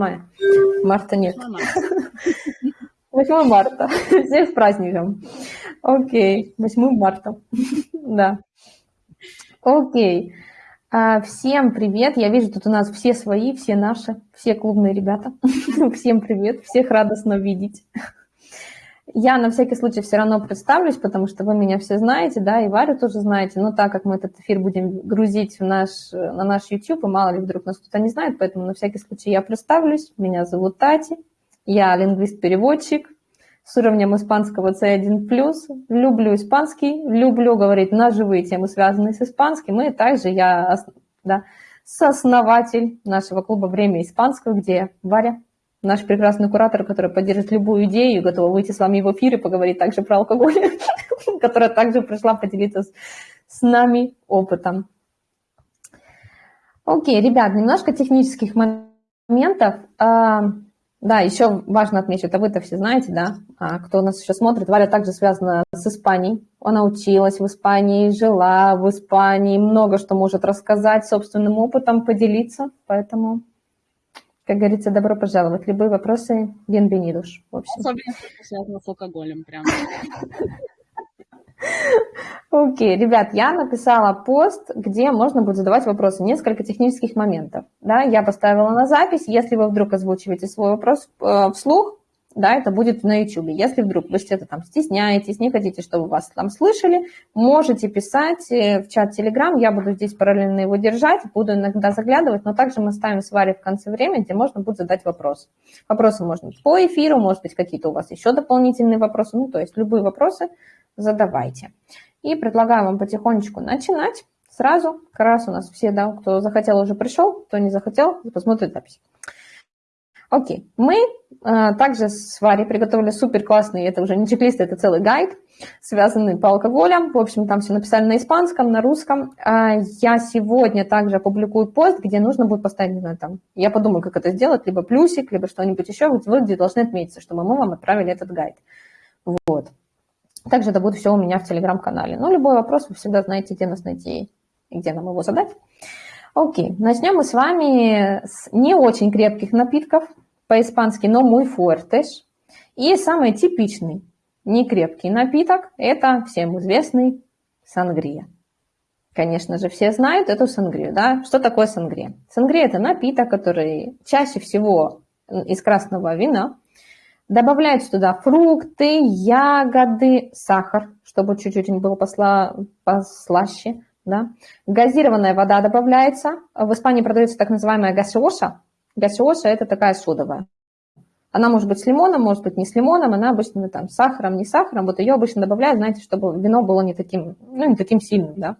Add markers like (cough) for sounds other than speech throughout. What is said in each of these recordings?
мая. Марта нет. 8 марта. (laughs) (laughs) Всех с праздником. Окей, 8 марта. (laughs) Да. Окей. А, всем привет. Я вижу, тут у нас все свои, все наши, все клубные ребята. Всем привет. Всех радостно видеть. Я на всякий случай все равно представлюсь, потому что вы меня все знаете, да, и Варю тоже знаете, но так как мы этот эфир будем грузить в наш, на наш YouTube, и мало ли вдруг нас кто-то не знает, поэтому на всякий случай я представлюсь. Меня зовут Тати, я лингвист-переводчик с уровнем испанского C1+, люблю испанский, люблю говорить на живые темы, связанные с испанским, и также я да, сооснователь нашего клуба «Время испанского», где Варя наш прекрасный куратор, который поддержит любую идею, готова выйти с вами в эфир и поговорить также про алкоголь, (laughs) которая также пришла поделиться с, с нами опытом. Окей, ребят, немножко технических моментов. А, да, еще важно отметить, это вы-то все знаете, да, а кто нас еще смотрит, Валя также связана с Испанией. Она училась в Испании, жила в Испании, много что может рассказать, собственным опытом поделиться, поэтому как говорится, добро пожаловать. Любые вопросы, общем. Особенно, связано с алкоголем прям. Окей, okay. ребят, я написала пост, где можно будет задавать вопросы, несколько технических моментов. Да, я поставила на запись, если вы вдруг озвучиваете свой вопрос э, вслух, да, это будет на YouTube. Если вдруг вы что-то там стесняетесь, не хотите, чтобы вас там слышали, можете писать э, в чат Telegram, я буду здесь параллельно его держать, буду иногда заглядывать, но также мы ставим с Варей в конце времени, где можно будет задать вопрос. Вопросы можно по эфиру, может быть, какие-то у вас еще дополнительные вопросы, ну, то есть любые вопросы задавайте. И предлагаю вам потихонечку начинать сразу. Как раз у нас все, да, кто захотел, уже пришел, кто не захотел, посмотрит запись. Окей, мы а, также с Варей приготовили супер классный, это уже не чек-лист, это целый гайд, связанный по алкоголям. В общем, там все написали на испанском, на русском. А, я сегодня также опубликую пост, где нужно будет поставить, не знаю, там, я подумаю, как это сделать, либо плюсик, либо что-нибудь еще, вы где должны отметиться, чтобы мы вам отправили этот гайд. Вот. Также это будет все у меня в телеграм-канале. Но любой вопрос вы всегда знаете, где нас найти и где нам его задать. Окей, начнем мы с вами с не очень крепких напитков, по-испански но muy fuertes. И самый типичный некрепкий напиток – это всем известный сангрия. Конечно же, все знают эту сангрию. Да? Что такое сангрия? Сангрия – это напиток, который чаще всего из красного вина. Добавляются туда фрукты, ягоды, сахар, чтобы чуть-чуть было посла, послаще. Да? Газированная вода добавляется. В Испании продается так называемая гасиоша. Гасиоша – это такая содовая. Она может быть с лимоном, может быть не с лимоном, она обычно там с сахаром, не с сахаром. Вот ее обычно добавляют, знаете, чтобы вино было не таким, ну, не таким сильным, да.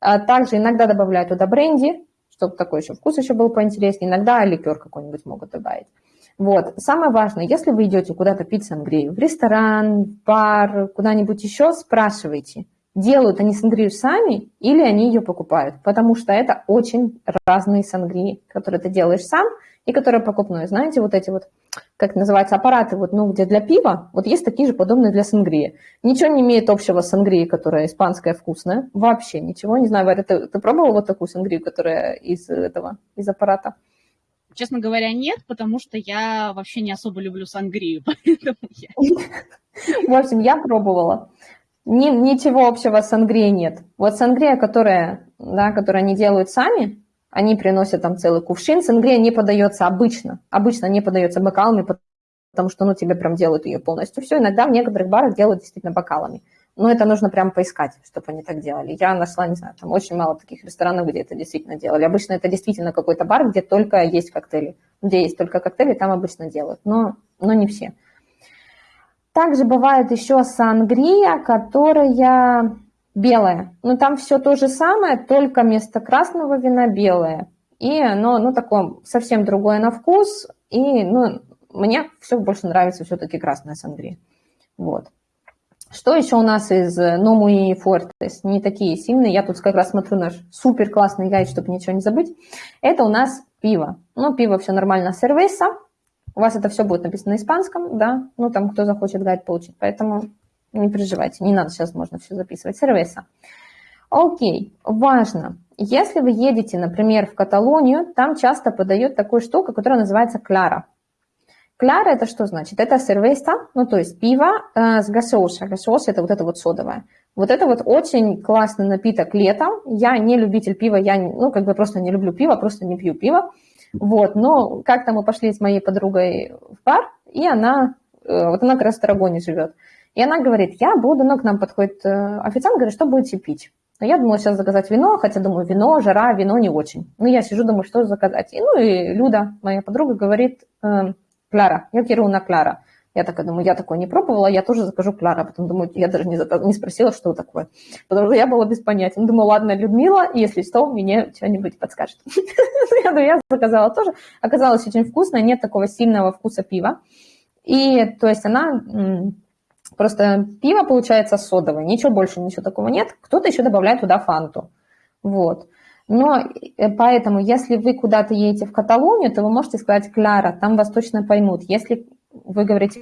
А также иногда добавляют туда бренди, чтобы такой еще вкус еще был поинтереснее. Иногда ликер какой-нибудь могут добавить. Вот. Самое важное, если вы идете куда-то пить сангрию, в ресторан, в бар, куда-нибудь еще, спрашивайте – делают они сангрию сами или они ее покупают, потому что это очень разные сангрии, которые ты делаешь сам и которые покупной. Знаете, вот эти вот, как называется, аппараты, вот, ну, где для пива, вот есть такие же подобные для сангрии. Ничего не имеет общего с сангрией, которая испанская вкусная, вообще ничего. Не знаю, Варя, ты, ты пробовала вот такую сангрию, которая из этого, из аппарата? Честно говоря, нет, потому что я вообще не особо люблю сангрию, (laughs) поэтому я... (laughs) В общем, я пробовала. Ни, ничего общего с сангрией нет. Вот сангрия, которая, да, которую они делают сами, они приносят там целый кувшин. Сангрия не подается обычно. Обычно не подается бокалами, потому что ну, тебе прям делают ее полностью. Все, иногда в некоторых барах делают действительно бокалами. Но это нужно прям поискать, чтобы они так делали. Я нашла, не знаю, там очень мало таких ресторанов, где это действительно делали. Обычно это действительно какой-то бар, где только есть коктейли. Где есть только коктейли, там обычно делают. Но, но не все. Также бывает еще сангрия, которая белая. Но там все то же самое, только вместо красного вина белое. И оно ну, такое совсем другое на вкус. И ну, мне все больше нравится все-таки красная сангрия. Вот. Что еще у нас из Ному и Фортес? Не такие сильные. Я тут как раз смотрю наш супер классный гайд, чтобы ничего не забыть. Это у нас пиво. Ну, пиво все нормально. Сервеса. У вас это все будет написано на испанском, да, ну там кто захочет гайд получить, поэтому не переживайте, не надо сейчас, можно все записывать. Сервеса. Окей, важно. если вы едете, например, в Каталонию, там часто подают такую штуку, которая называется кляра. Кляра это что значит? Это сервеста, ну то есть пиво э, с гасоша. Гасоша это вот это вот содовое. Вот это вот очень классный напиток летом. Я не любитель пива, я ну как бы просто не люблю пиво, просто не пью пиво. Вот, но как-то мы пошли с моей подругой в бар, и она, э, вот она как раз в Тарагоне живет. И она говорит, я буду, ну, к нам подходит э, официант, говорит, что будете пить? Но я думала сейчас заказать вино, хотя думаю, вино, жара, вино не очень. Ну, я сижу, думаю, что заказать. И, ну, и Люда, моя подруга, говорит, э, Клара, я киру на Клара. Я такая думаю, я такое не пробовала, я тоже закажу Клара. Потом думаю, я даже не, заказ... не спросила, что такое. Потому что я была без понятия. Думаю, ладно, Людмила, если что, мне что-нибудь подскажет. (laughs) Я я заказала тоже. Оказалось очень вкусно, нет такого сильного вкуса пива. И, то есть, она Просто пиво получается содовое, ничего больше, ничего такого нет. Кто-то еще добавляет туда фанту. Вот. Но э, поэтому, если вы куда-то едете в Каталонию, то вы можете сказать «Кляра», там вас точно поймут. Если вы говорите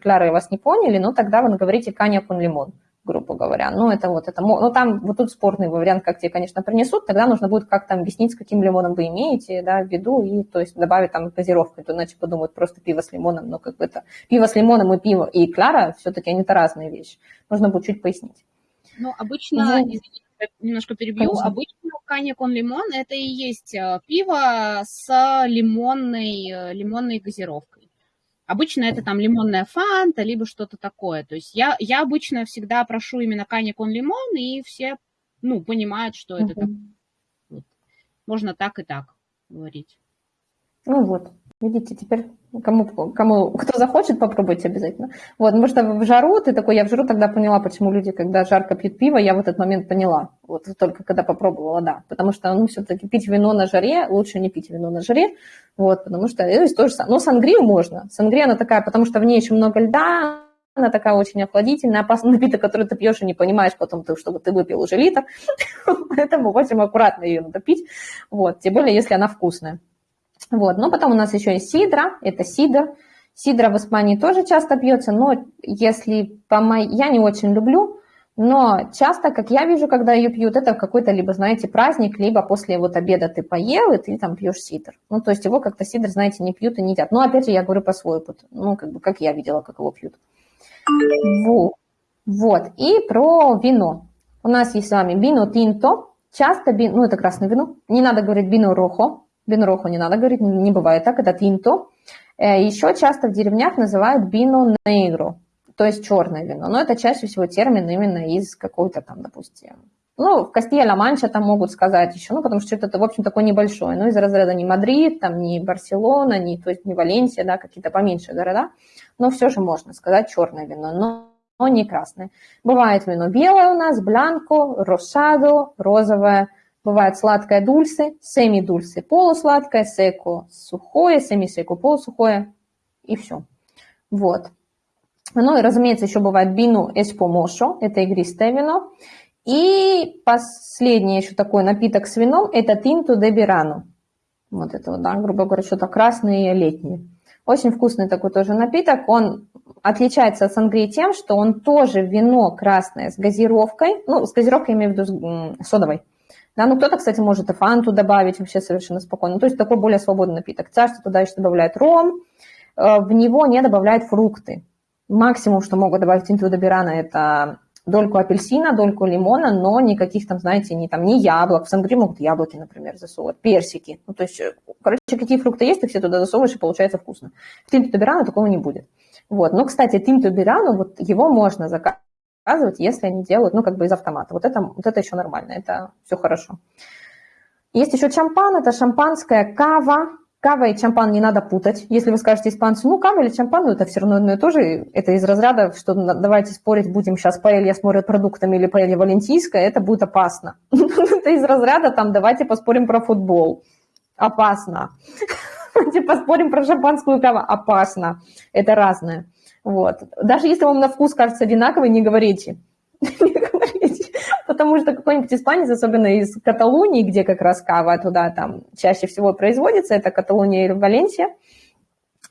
«Кляра» и вас не поняли, ну тогда вы говорите «Каня кун лимон» грубо говоря. Ну, это вот это, ну, там вот тут спорный вариант, как тебе, конечно, принесут, тогда нужно будет как-то объяснить, с каким лимоном вы имеете, да, в виду, и, то есть, добавить там газировку, то иначе подумают просто пиво с лимоном, но как бы это пиво с лимоном и пиво и кляра, все-таки они-то разные вещи. Нужно будет чуть пояснить. Ну, обычно, извините, немножко перебью, Конечно. обычно канья кон лимон это и есть э, пиво с лимонной, э, лимонной газировкой. Обычно это там лимонная фанта, либо что-то такое. То есть я, я обычно всегда прошу именно каник он лимон, и все, ну, понимают, что это так. Вот. Можно так и так говорить. Ну вот, видите, теперь Кому, кому, кто захочет, попробуйте обязательно. Вот, потому что в жару ты такой, я в жару тогда поняла, почему люди, когда жарко пьют пиво, я в этот момент поняла. Вот только когда попробовала, да. Потому что, ну, все-таки пить вино на жаре, лучше не пить вино на жаре. Вот, потому что, ну, то же самое. Но сангрию можно. Сангрия, она такая, потому что в ней еще много льда, она такая очень охладительная, опасный напиток, который ты пьешь и не понимаешь потом, ты, чтобы ты выпил уже литр. (laughs) Поэтому очень аккуратно ее надо пить. Вот, тем более, если она вкусная. Вот. Но потом у нас еще есть сидра, это сидр. Сидра в Испании тоже часто пьется, но если по моей... Я не очень люблю, но часто, как я вижу, когда ее пьют, это какой-то либо, знаете, праздник, либо после вот обеда ты поел, и ты там пьешь сидр. Ну, то есть его как-то сидр, знаете, не пьют и не едят. Но, опять же, я говорю по свой опыт. Ну, как бы, как я видела, как его пьют. Вот. И про вино. У нас есть с вами вино тинто. Часто, ну, это красное вино. Не надо говорить вино рохо, Бинроху не надо говорить, не бывает так, это тинто. Э, Еще часто в деревнях называют бино нейгро, то есть черное вино. Но это чаще всего термин именно из какой-то там, допустим, ну, в Кастилья-Ла-Манча там могут сказать еще, ну, потому что это, в общем, такое небольшое, ну, из разряда не Мадрид, там, не Барселона, не, то есть не Валенсия, да, какие-то поменьше города, но все же можно сказать черное вино, но, но не красное. Бывает вино белое у нас, бланко, рошадо, розовое, Бывает сладкое дульсы, семи-дульсы, полусладкое, секо, сухое, семи-секо, полусухое и все. Вот. Ну и, разумеется, еще бывает бину эспомошо, это игристое вино. И последний еще такой напиток с вином, это тинту де бирану. Вот это вот, да, грубо говоря, что-то красное летнее. Очень вкусный такой тоже напиток. Он отличается от сангрии тем, что он тоже вино красное с газировкой, ну, с газировкой я имею в виду содовой. Да, ну кто-то, кстати, может и фанту добавить вообще совершенно спокойно. То есть такой более свободный напиток. Часто туда еще добавляют ром, э, в него не добавляют фрукты. Максимум, что могут добавить интудобирана, это дольку апельсина, дольку лимона, но никаких там, знаете, ни, там, ни яблок. В сангри могут яблоки, например, засовывать, персики. Ну, то есть, э, короче, какие фрукты есть, ты все туда засовываешь, и получается вкусно. В тинтубирана такого не будет. Вот. Но, кстати, тинтубирану, вот его можно заказать показывать, если они делают, ну, как бы из автомата. Вот это, вот это еще нормально, это все хорошо. Есть еще чампан, это шампанское, кава. Кава и чампан не надо путать. Если вы скажете испанцу, ну, кава или чампан, ну, это все равно одно и то же. Это из разряда, что давайте спорить, будем сейчас паэлья с морепродуктами или паэлья валентийская, это будет опасно. (laughs) Это из разряда, там, давайте поспорим про футбол. Опасно. (laughs) Давайте поспорим про шампанскую каву. Опасно. Это разное. Вот. Даже если вам на вкус кажется одинаковый, (laughs) не говорите. Потому что какой-нибудь испанец, особенно из Каталонии, где как раз кава туда там чаще всего производится, это Каталония или Валенсия,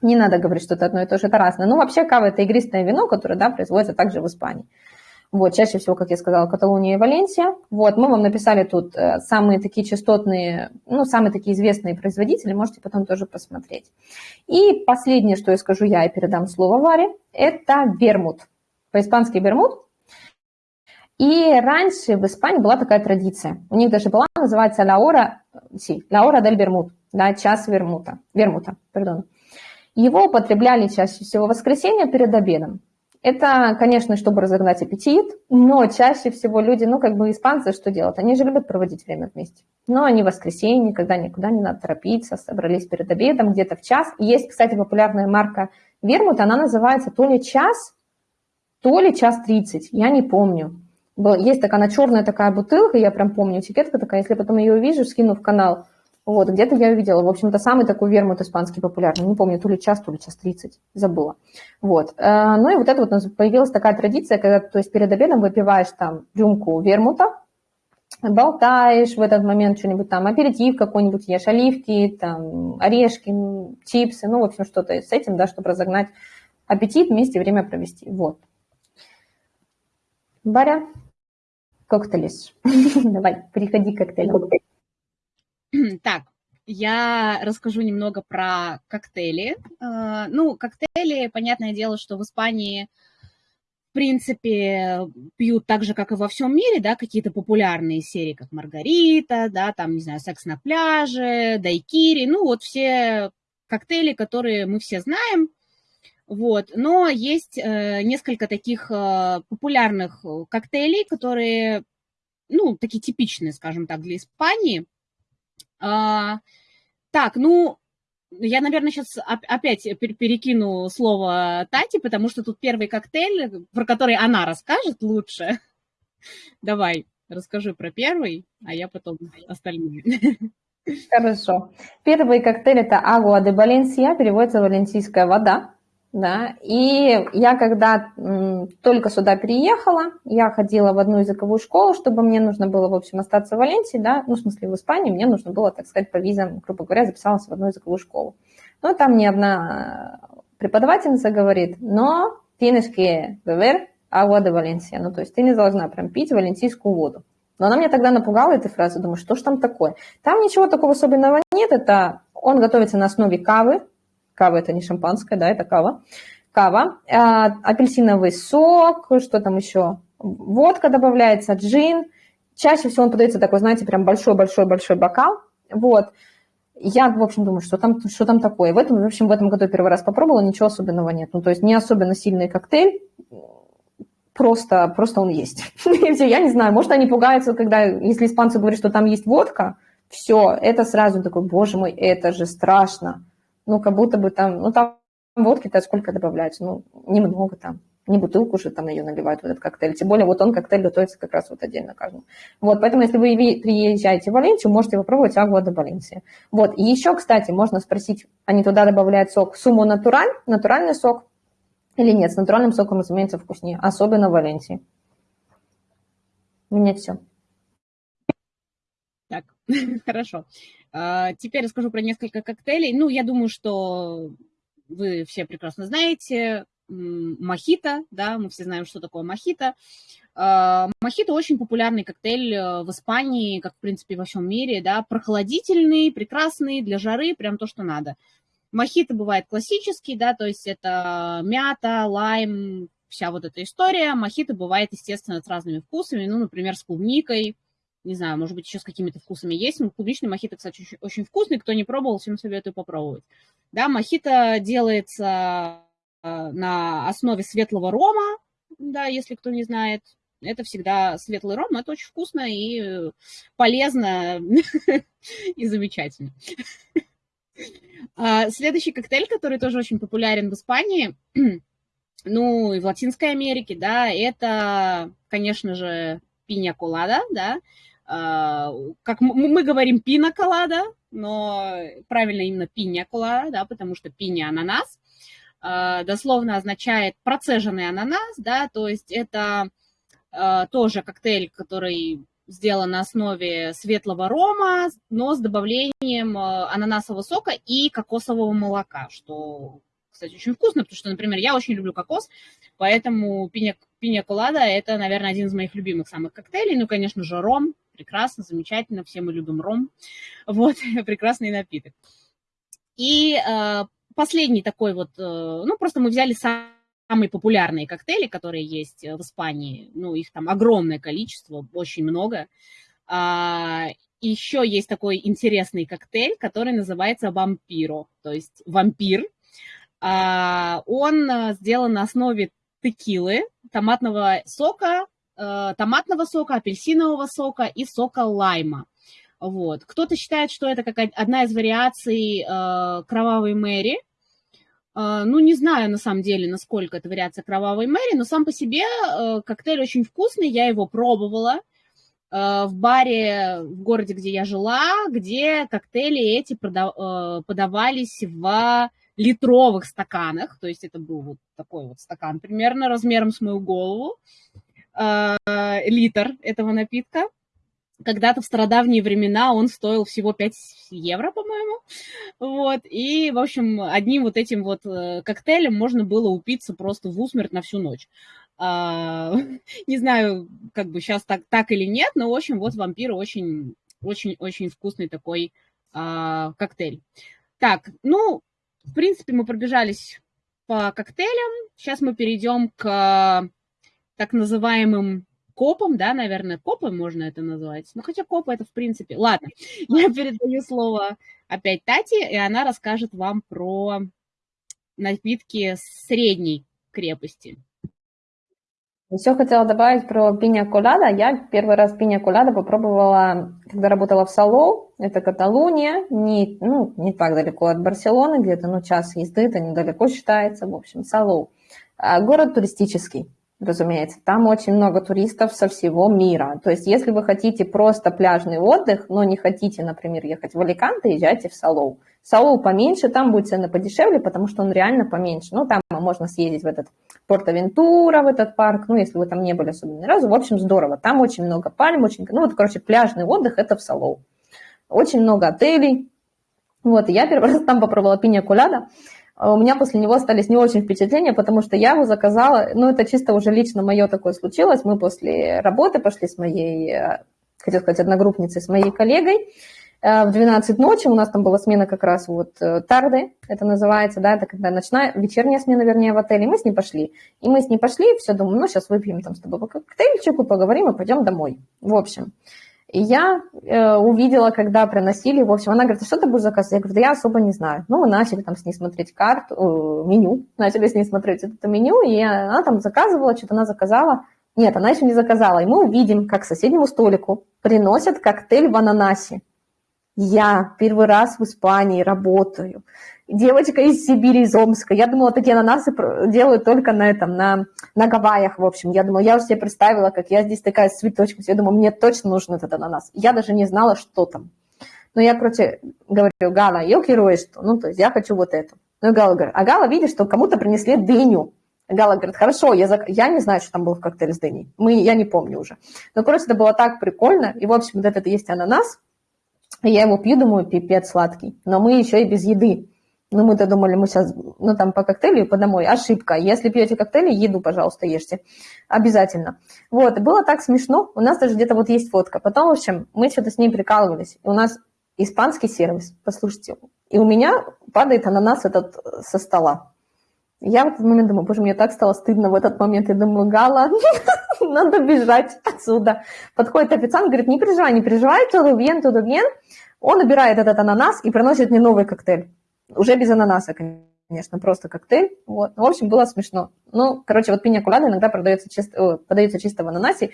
не надо говорить, что это одно и то же, это разное. Ну, вообще кава – это игристое вино, которое, да, производится также в Испании. Вот, чаще всего, как я сказала, Каталония и Валенсия. Вот, мы вам написали тут э, самые такие частотные, ну, самые такие известные производители, можете потом тоже посмотреть. И последнее, что я скажу я и передам слово Варе, это вермут. По-испански вермут. И раньше в Испании была такая традиция. У них даже была, называется «La hora, sí, la hora del vermут», да, час вермута, вермута, пардон. Его употребляли чаще всего в воскресенье перед обедом. Это, конечно, чтобы разогнать аппетит, но чаще всего люди, ну, как бы испанцы что делают? Они же любят проводить время вместе. Но они в воскресенье, когда никуда не надо торопиться, собрались перед обедом, где-то в час. Есть, кстати, популярная марка Вермут, она называется то ли час, то ли час тридцать, я не помню. Есть такая, она черная такая бутылка, я прям помню, этикетка такая, если потом ее увижу, скину в канал, вот, где-то я увидела. В общем-то, самый такой вермут испанский популярный. Не помню, то ли час, то ли час тридцать. Забыла. Вот. Э, ну и вот это вот появилась такая традиция, когда, то есть перед обедом выпиваешь там рюмку вермута, болтаешь в этот момент что-нибудь там, аперитив какой-нибудь ешь, оливки, там, орешки, чипсы, ну, в общем, что-то с этим, да, чтобы разогнать аппетит, вместе время провести. Вот. Баря, коктейлис. (laughs) Давай, переходи к коктейлям. (clears throat) Так, я расскажу немного про коктейли. А, ну, коктейли, понятное дело, что в Испании, в принципе, пьют так же, как и во всем мире, да, какие-то популярные серии, как Маргарита, да, там, не знаю, Секс на пляже, Дайкири, ну, вот все коктейли, которые мы все знаем, вот, но есть э, несколько таких э, популярных коктейлей, которые, ну, такие типичные, скажем так, для Испании – а, так, ну, я, наверное, сейчас опять перекину слово Тати, потому что тут первый коктейль, про который она расскажет лучше. (laughs) Давай, расскажи про первый, а я потом остальные. (laughs) Хорошо. Первый коктейль – это агуа де Валенсия, переводится валенсийская вода да, и я когда только сюда переехала, я ходила в одну языковую школу, чтобы мне нужно было, в общем, остаться в Валенсии, да, ну, в смысле, в Испании, мне нужно было, так сказать, по визам, грубо говоря, записалась в одну языковую школу. Ну, там мне одна преподавательница говорит, но tienes que beber agua de Valencia, ну, то есть ты не должна прям пить валенсийскую воду. Но она меня тогда напугала этой фразой, думаю, что ж там такое? Там ничего такого особенного нет, это он готовится на основе кавы, Кава – это не шампанское, да, это кава. Кава, а, апельсиновый сок, что там еще? Водка добавляется, джин. Чаще всего он подается такой, знаете, прям большой-большой-большой бокал. Вот. Я, в общем, думаю, что там, что там такое. В этом, в общем, в этом году первый раз попробовала, ничего особенного нет. Ну, то есть не особенно сильный коктейль, просто, просто он есть. (laughs) Я не знаю, может, они пугаются, когда, если испанцы говорят, что там есть водка, все, это сразу такой, боже мой, это же страшно ну, как будто бы там, ну, там водки-то сколько добавляется, ну, немного там, не бутылку же там ее наливают в этот коктейль. Тем более вот он коктейль готовится как раз вот отдельно каждому. Вот, поэтому если вы приезжаете в Валенсию, можете попробовать агуа де Валенсия. Вот, и еще, кстати, можно спросить, они туда добавляют сок сумо натураль, натуральный сок, или нет, с натуральным соком, разумеется, вкуснее, особенно в Валенсии. У меня все. Так, (laughs) хорошо. А, теперь расскажу про несколько коктейлей. Ну, я думаю, что вы все прекрасно знаете. Мохито, да, мы все знаем, что такое мохито. А, мохито очень популярный коктейль э, в Испании, как, в принципе, во всем мире, да, прохладительный, прекрасный, для жары, прям то, что надо. Мохито бывает классический, да, то есть это мята, лайм, вся вот эта история. Мохито бывает, естественно, с разными вкусами, ну, например, с клубникой, не знаю, может быть, еще с какими-то вкусами есть. Ну, клубничный мохито, кстати, очень, очень вкусный. Кто не пробовал, всем советую попробовать. Да, мохито делается э, на основе светлого рома, да, если кто не знает. Это всегда светлый ром, это очень вкусно и полезно (laughs) и замечательно. (laughs) А, следующий коктейль, который тоже очень популярен в Испании, (clears throat) ну и в Латинской Америке, да, это, конечно же, пиня колада, да, как мы говорим пина колада, но правильно именно пиня колада, да, потому что пиня ананас а, дословно означает процеженный ананас, да, то есть это а, тоже коктейль, который сделан на основе светлого рома, но с добавлением ананасового сока и кокосового молока, что, кстати, очень вкусно, потому что, например, я очень люблю кокос, поэтому пиня, пиня колада – это, наверное, один из моих любимых самых коктейлей. Ну, конечно же, ром, прекрасно, замечательно, все мы любим ром. Вот, (laughs) прекрасный напиток. И э, последний такой вот, э, ну, просто мы взяли самые популярные коктейли, которые есть в Испании. Ну, их там огромное количество, очень много. А, еще есть такой интересный коктейль, который называется вампиро, то есть вампир. А, он э, сделан на основе текилы, томатного сока, э, томатного сока, апельсинового сока и сока лайма. Вот. Кто-то считает, что это как одна из вариаций э, кровавой Мэри. Ну, не знаю, на самом деле, насколько это вариация кровавой Мэри, но сам по себе коктейль очень вкусный, я его пробовала. Э, в баре в городе, где я жила, где коктейли эти э, подавались в литровых стаканах, то есть это был вот такой вот стакан примерно размером с мою голову, э, литр этого напитка. Когда-то в стародавние времена он стоил всего 5 евро, по-моему. Вот. И, в общем, одним вот этим вот коктейлем можно было упиться просто в усмерть на всю ночь. А, (laughs) не знаю, как бы сейчас так, так или нет, но, в общем, вот вампир очень, очень, очень вкусный такой а, коктейль. Так, ну, в принципе, мы пробежались по коктейлям. Сейчас мы перейдем к так называемым копам, да, наверное, копы можно это назвать. Ну, хотя копы это в принципе... Ладно, (laughs) я передаю слово опять Тати, и она расскажет вам про напитки средней крепости. Еще хотела добавить про пиня колада. Я первый раз пиня колада попробовала, когда работала в Салоу, это Каталуния, не, ну, не так далеко от Барселоны, где-то ну, час езды, это недалеко считается, в общем, Салоу. А город туристический разумеется. Там очень много туристов со всего мира. То есть, если вы хотите просто пляжный отдых, но не хотите, например, ехать в Аликанте, езжайте в Салоу. Салоу поменьше, там будет цены подешевле, потому что он реально поменьше. Ну, там можно съездить в этот Порт-Авентура, в этот парк, ну, если вы там не были особенно ни разу. В общем, здорово. Там очень много пальм, очень... Ну, вот, короче, пляжный отдых – это в Салоу. Очень много отелей. Вот, и я первый (laughs) раз там попробовала пиня куляда. А у меня после него остались не очень впечатления, потому что я его заказала, ну, это чисто уже лично мое такое случилось. Мы после работы пошли с моей, э, хотел сказать, одногруппницей, с моей коллегой, э, в 12 ночи, у нас там была смена как раз вот э, тарды, это называется, да, это когда ночная, вечерняя смена, вернее, в отеле, мы с ней пошли. И мы с ней пошли, все, думаю, ну, сейчас выпьем там с тобой коктейльчик, поговорим и пойдем домой. В общем, и я э, увидела, когда приносили, в общем, она говорит, а что ты будешь заказывать? Я говорю, да я особо не знаю. Ну, мы начали там с ней смотреть карту, э, меню, (laughs) начали с ней смотреть это меню, и она там заказывала, что-то она заказала. Нет, она еще не заказала. И мы увидим, как соседнему столику приносят коктейль в ананасе. Я первый раз в Испании работаю девочка из Сибири, из Омска. Я думала, такие ананасы делают только на этом, на, на Гавайях, в общем. Я думала, я уже себе представила, как я здесь такая с цветочком. Я думаю, мне точно нужен этот ананас. Я даже не знала, что там. Но я, короче, говорю, Гала, я quiero что? Ну, то есть я хочу вот эту. Ну, Гала говорит, а Гала видит, что кому-то принесли дыню. Гала говорит, хорошо, я, зак... я не знаю, что там было в коктейле с дыней. Мы, я не помню уже. Но, короче, это было так прикольно. И, в общем, вот этот есть ананас. Я его пью, думаю, пипец сладкий. Но мы еще и без еды. Ну, мы-то думали, мы сейчас, ну, там по коктейлю и по домой. Ошибка. Если пьете коктейли, еду, пожалуйста, ешьте. Обязательно. Вот, было так смешно. У нас даже где-то вот есть фотка. Потом, в общем, мы что-то с ней прикалывались. И у нас испанский сервис, послушайте. И у меня падает ананас этот со стола. Я в этот момент думаю, боже, мне так стало стыдно в этот момент. Я думаю, Гала, (laughs) надо бежать отсюда. Подходит официант, говорит, не переживай, не переживай, todo bien, todo bien. Он убирает этот ананас и приносит мне новый коктейль. Уже без ананаса, конечно, просто коктейль. Вот. В общем, было смешно. Ну, короче, вот пиня кулада иногда продается чисто, подается чисто в ананасе.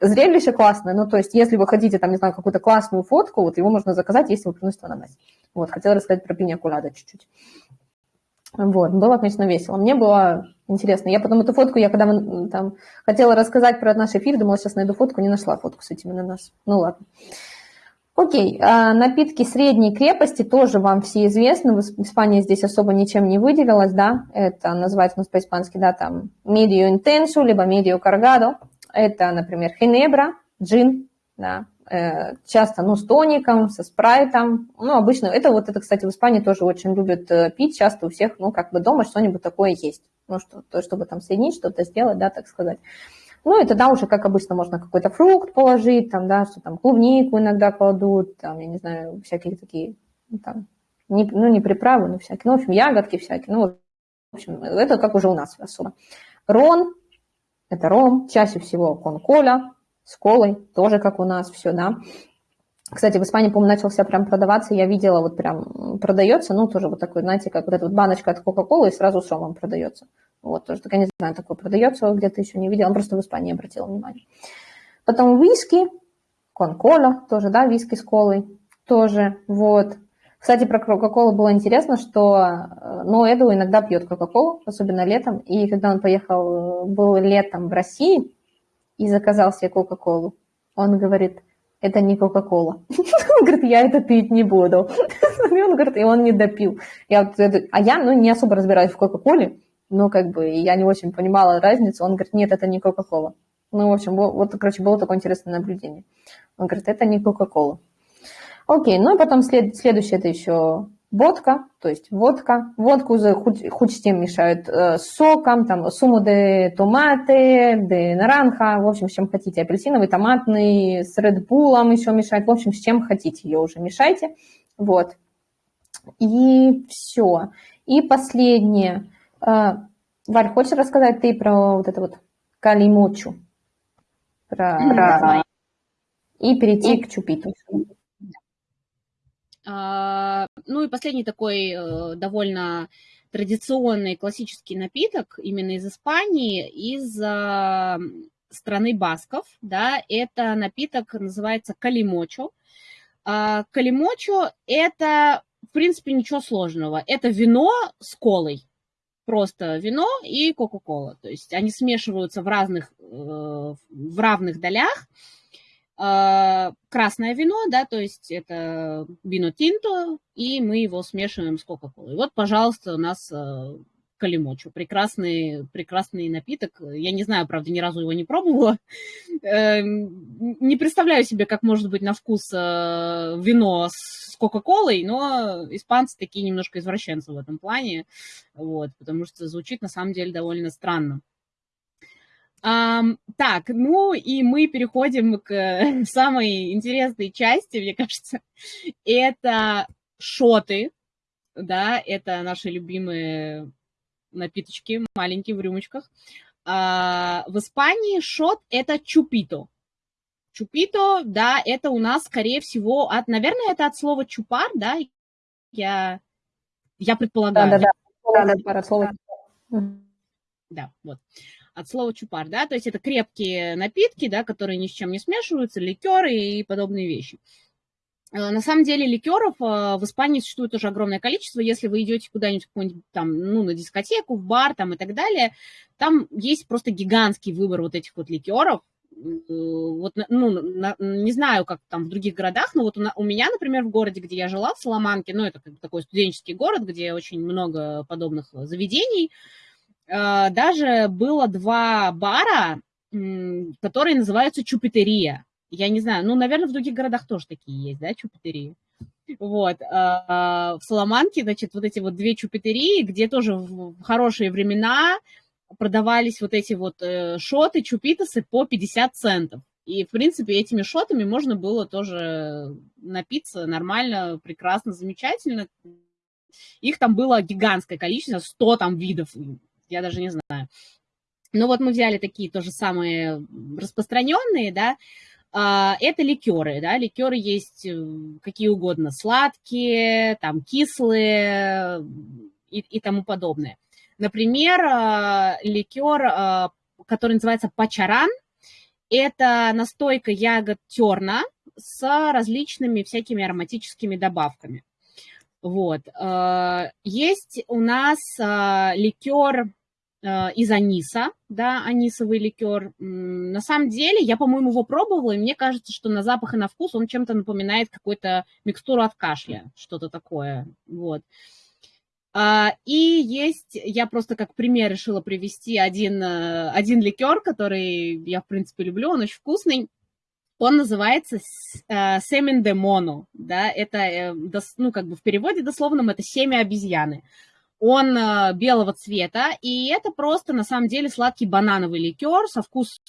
Зрелище классное. Ну, то есть, если вы хотите, там, не знаю, какую-то классную фотку, вот его можно заказать, если вы приносите в ананасе. Вот, хотела рассказать про пиня кулада чуть-чуть. Вот, было, конечно, весело. Мне было интересно. Я потом эту фотку, я когда там хотела рассказать про наш эфир, думала, сейчас найду фотку, не нашла фотку с этим ананасом. Ну, ладно. Окей, а напитки средней крепости тоже вам все известны. В Испании здесь особо ничем не выделилась, да. Это называется у нас по-испански, да, там medio intenso, либо medio cargado. Это, например, хинебра, джин, да. Э, часто, ну, с тоником, со спрайтом. Ну, обычно, это вот, это, кстати, в Испании тоже очень любят э, пить, часто у всех, ну, как бы дома что-нибудь такое есть. Ну, что, то, чтобы там соединить, что-то сделать, да, так сказать. Ну, и тогда уже, как обычно, можно какой-то фрукт положить, там, да, что там, клубнику иногда кладут, там, я не знаю, всякие такие, ну, там, не, ну, не приправы, но всякие, ну, в общем, ягодки всякие, ну, в общем, это как уже у нас особо. Рон, это ром, чаще всего кон-коля, с колой, тоже как у нас все, да. Кстати, в Испании, по-моему, начался прям продаваться, я видела, вот прям продается, ну, тоже вот такой, знаете, как вот эта вот баночка от Кока-Колы и сразу с ромом продается. Вот, тоже, так я не знаю, такое продается, где-то еще не видела, просто в Испании обратила внимание. Потом виски, кон-кола, тоже, да, виски с колой, тоже, вот. Кстати, про Кока-Колу было интересно, что э, ну, Эду иногда пьет Кока-Колу, особенно летом, и когда он поехал, был летом в России, и заказал себе Кока-Колу. Он говорит, это не Кока-Кола. (laughs) Он говорит, я это пить не буду. (laughs) И он говорит, и он не допил. Я а я, ну, не особо разбираюсь в Кока-Коле, но как бы я не очень понимала разницу. Он говорит, нет, это не Кока-Кола. Ну, в общем, вот, короче, было такое интересное наблюдение. Он говорит, это не Кока-Кола. Окей, ну и потом след, следующее это еще водка, то есть водка. Водку хоть, хоть с тем мешают э, соком, там, суму де томаты, де наранха, в общем, с чем хотите. Апельсиновый, томатный, с редбулом еще мешать, в общем, с чем хотите ее уже мешайте. Вот. И все. И последнее. Э, Валь, хочешь рассказать ты про вот это вот калимочу? Про, про... И перейти и... к чупиту. А, ну и последний такой э, довольно традиционный классический напиток именно из Испании, из а, страны басков, да, это напиток называется калимочо. А, калимочо – это, в принципе, ничего сложного. Это вино с колой, просто вино и кока-кола. То есть они смешиваются в разных, э, в равных долях, а, красное вино, да, то есть это вино тинто, и мы его смешиваем с Кока-Колой. Вот, пожалуйста, у нас э, калимочу. Прекрасный, прекрасный напиток. Я не знаю, правда, ни разу его не пробовала. (laughs) Эм, не представляю себе, как может быть на вкус э, вино с Кока-Колой, но испанцы такие немножко извращенцы в этом плане, вот, потому что звучит на самом деле довольно странно. Um, так, ну и мы переходим к (laughs) самой интересной части, мне кажется. Это шоты, да, это наши любимые напиточки, маленькие в рюмочках. А, в Испании шот – это чупито. Чупито, да, это у нас, скорее всего, от, наверное, это от слова чупар, да, я, я предполагаю. Да-да-да, да, слово. Да, вот от слова чупар, да, то есть это крепкие напитки, да, которые ни с чем не смешиваются, ликеры и подобные вещи. Э, на самом деле ликеров э, в Испании существует тоже огромное количество. Если вы идете куда-нибудь там, ну, на дискотеку, в бар там и так далее, там есть просто гигантский выбор вот этих вот ликеров. Э, вот, ну, не знаю, как там в других городах, но вот у, у меня, например, в городе, где я жила, в Соломанке, ну, это как такой студенческий город, где очень много подобных заведений, даже было два бара, которые называются Чупитерия. Я не знаю, ну, наверное, в других городах тоже такие есть, да, Чупитерии. Вот, а, в Соломанке, значит, вот эти вот две чупитерии, где тоже в хорошие времена продавались вот эти вот э, шоты, чупитосы по 50 центов. И, в принципе, этими шотами можно было тоже напиться нормально, прекрасно, замечательно. Их там было гигантское количество, 100 там видов я даже не знаю. Ну вот мы взяли такие тоже самые распространенные, да, это ликеры, да, ликеры есть э, какие угодно, сладкие, там, кислые и, и тому подобное. Например, а, ликер, а, который называется пачаран, это настойка ягод терна с различными всякими ароматическими добавками. Вот. Есть у нас ликер Э, из аниса, да, анисовый ликер. На самом деле, я, по-моему, его пробовала, и мне кажется, что на запах и на вкус он чем-то напоминает какую-то микстуру от кашля, что-то такое, вот. А, и есть, я просто как пример решила привести один, э, один ликер, который я, в принципе, люблю, он очень вкусный. Он называется э, семен де моно, да, это, э, ну, как бы в переводе дословном это семя обезьяны. Он э, белого цвета, и это просто, на самом деле, сладкий банановый ликер со, вкус,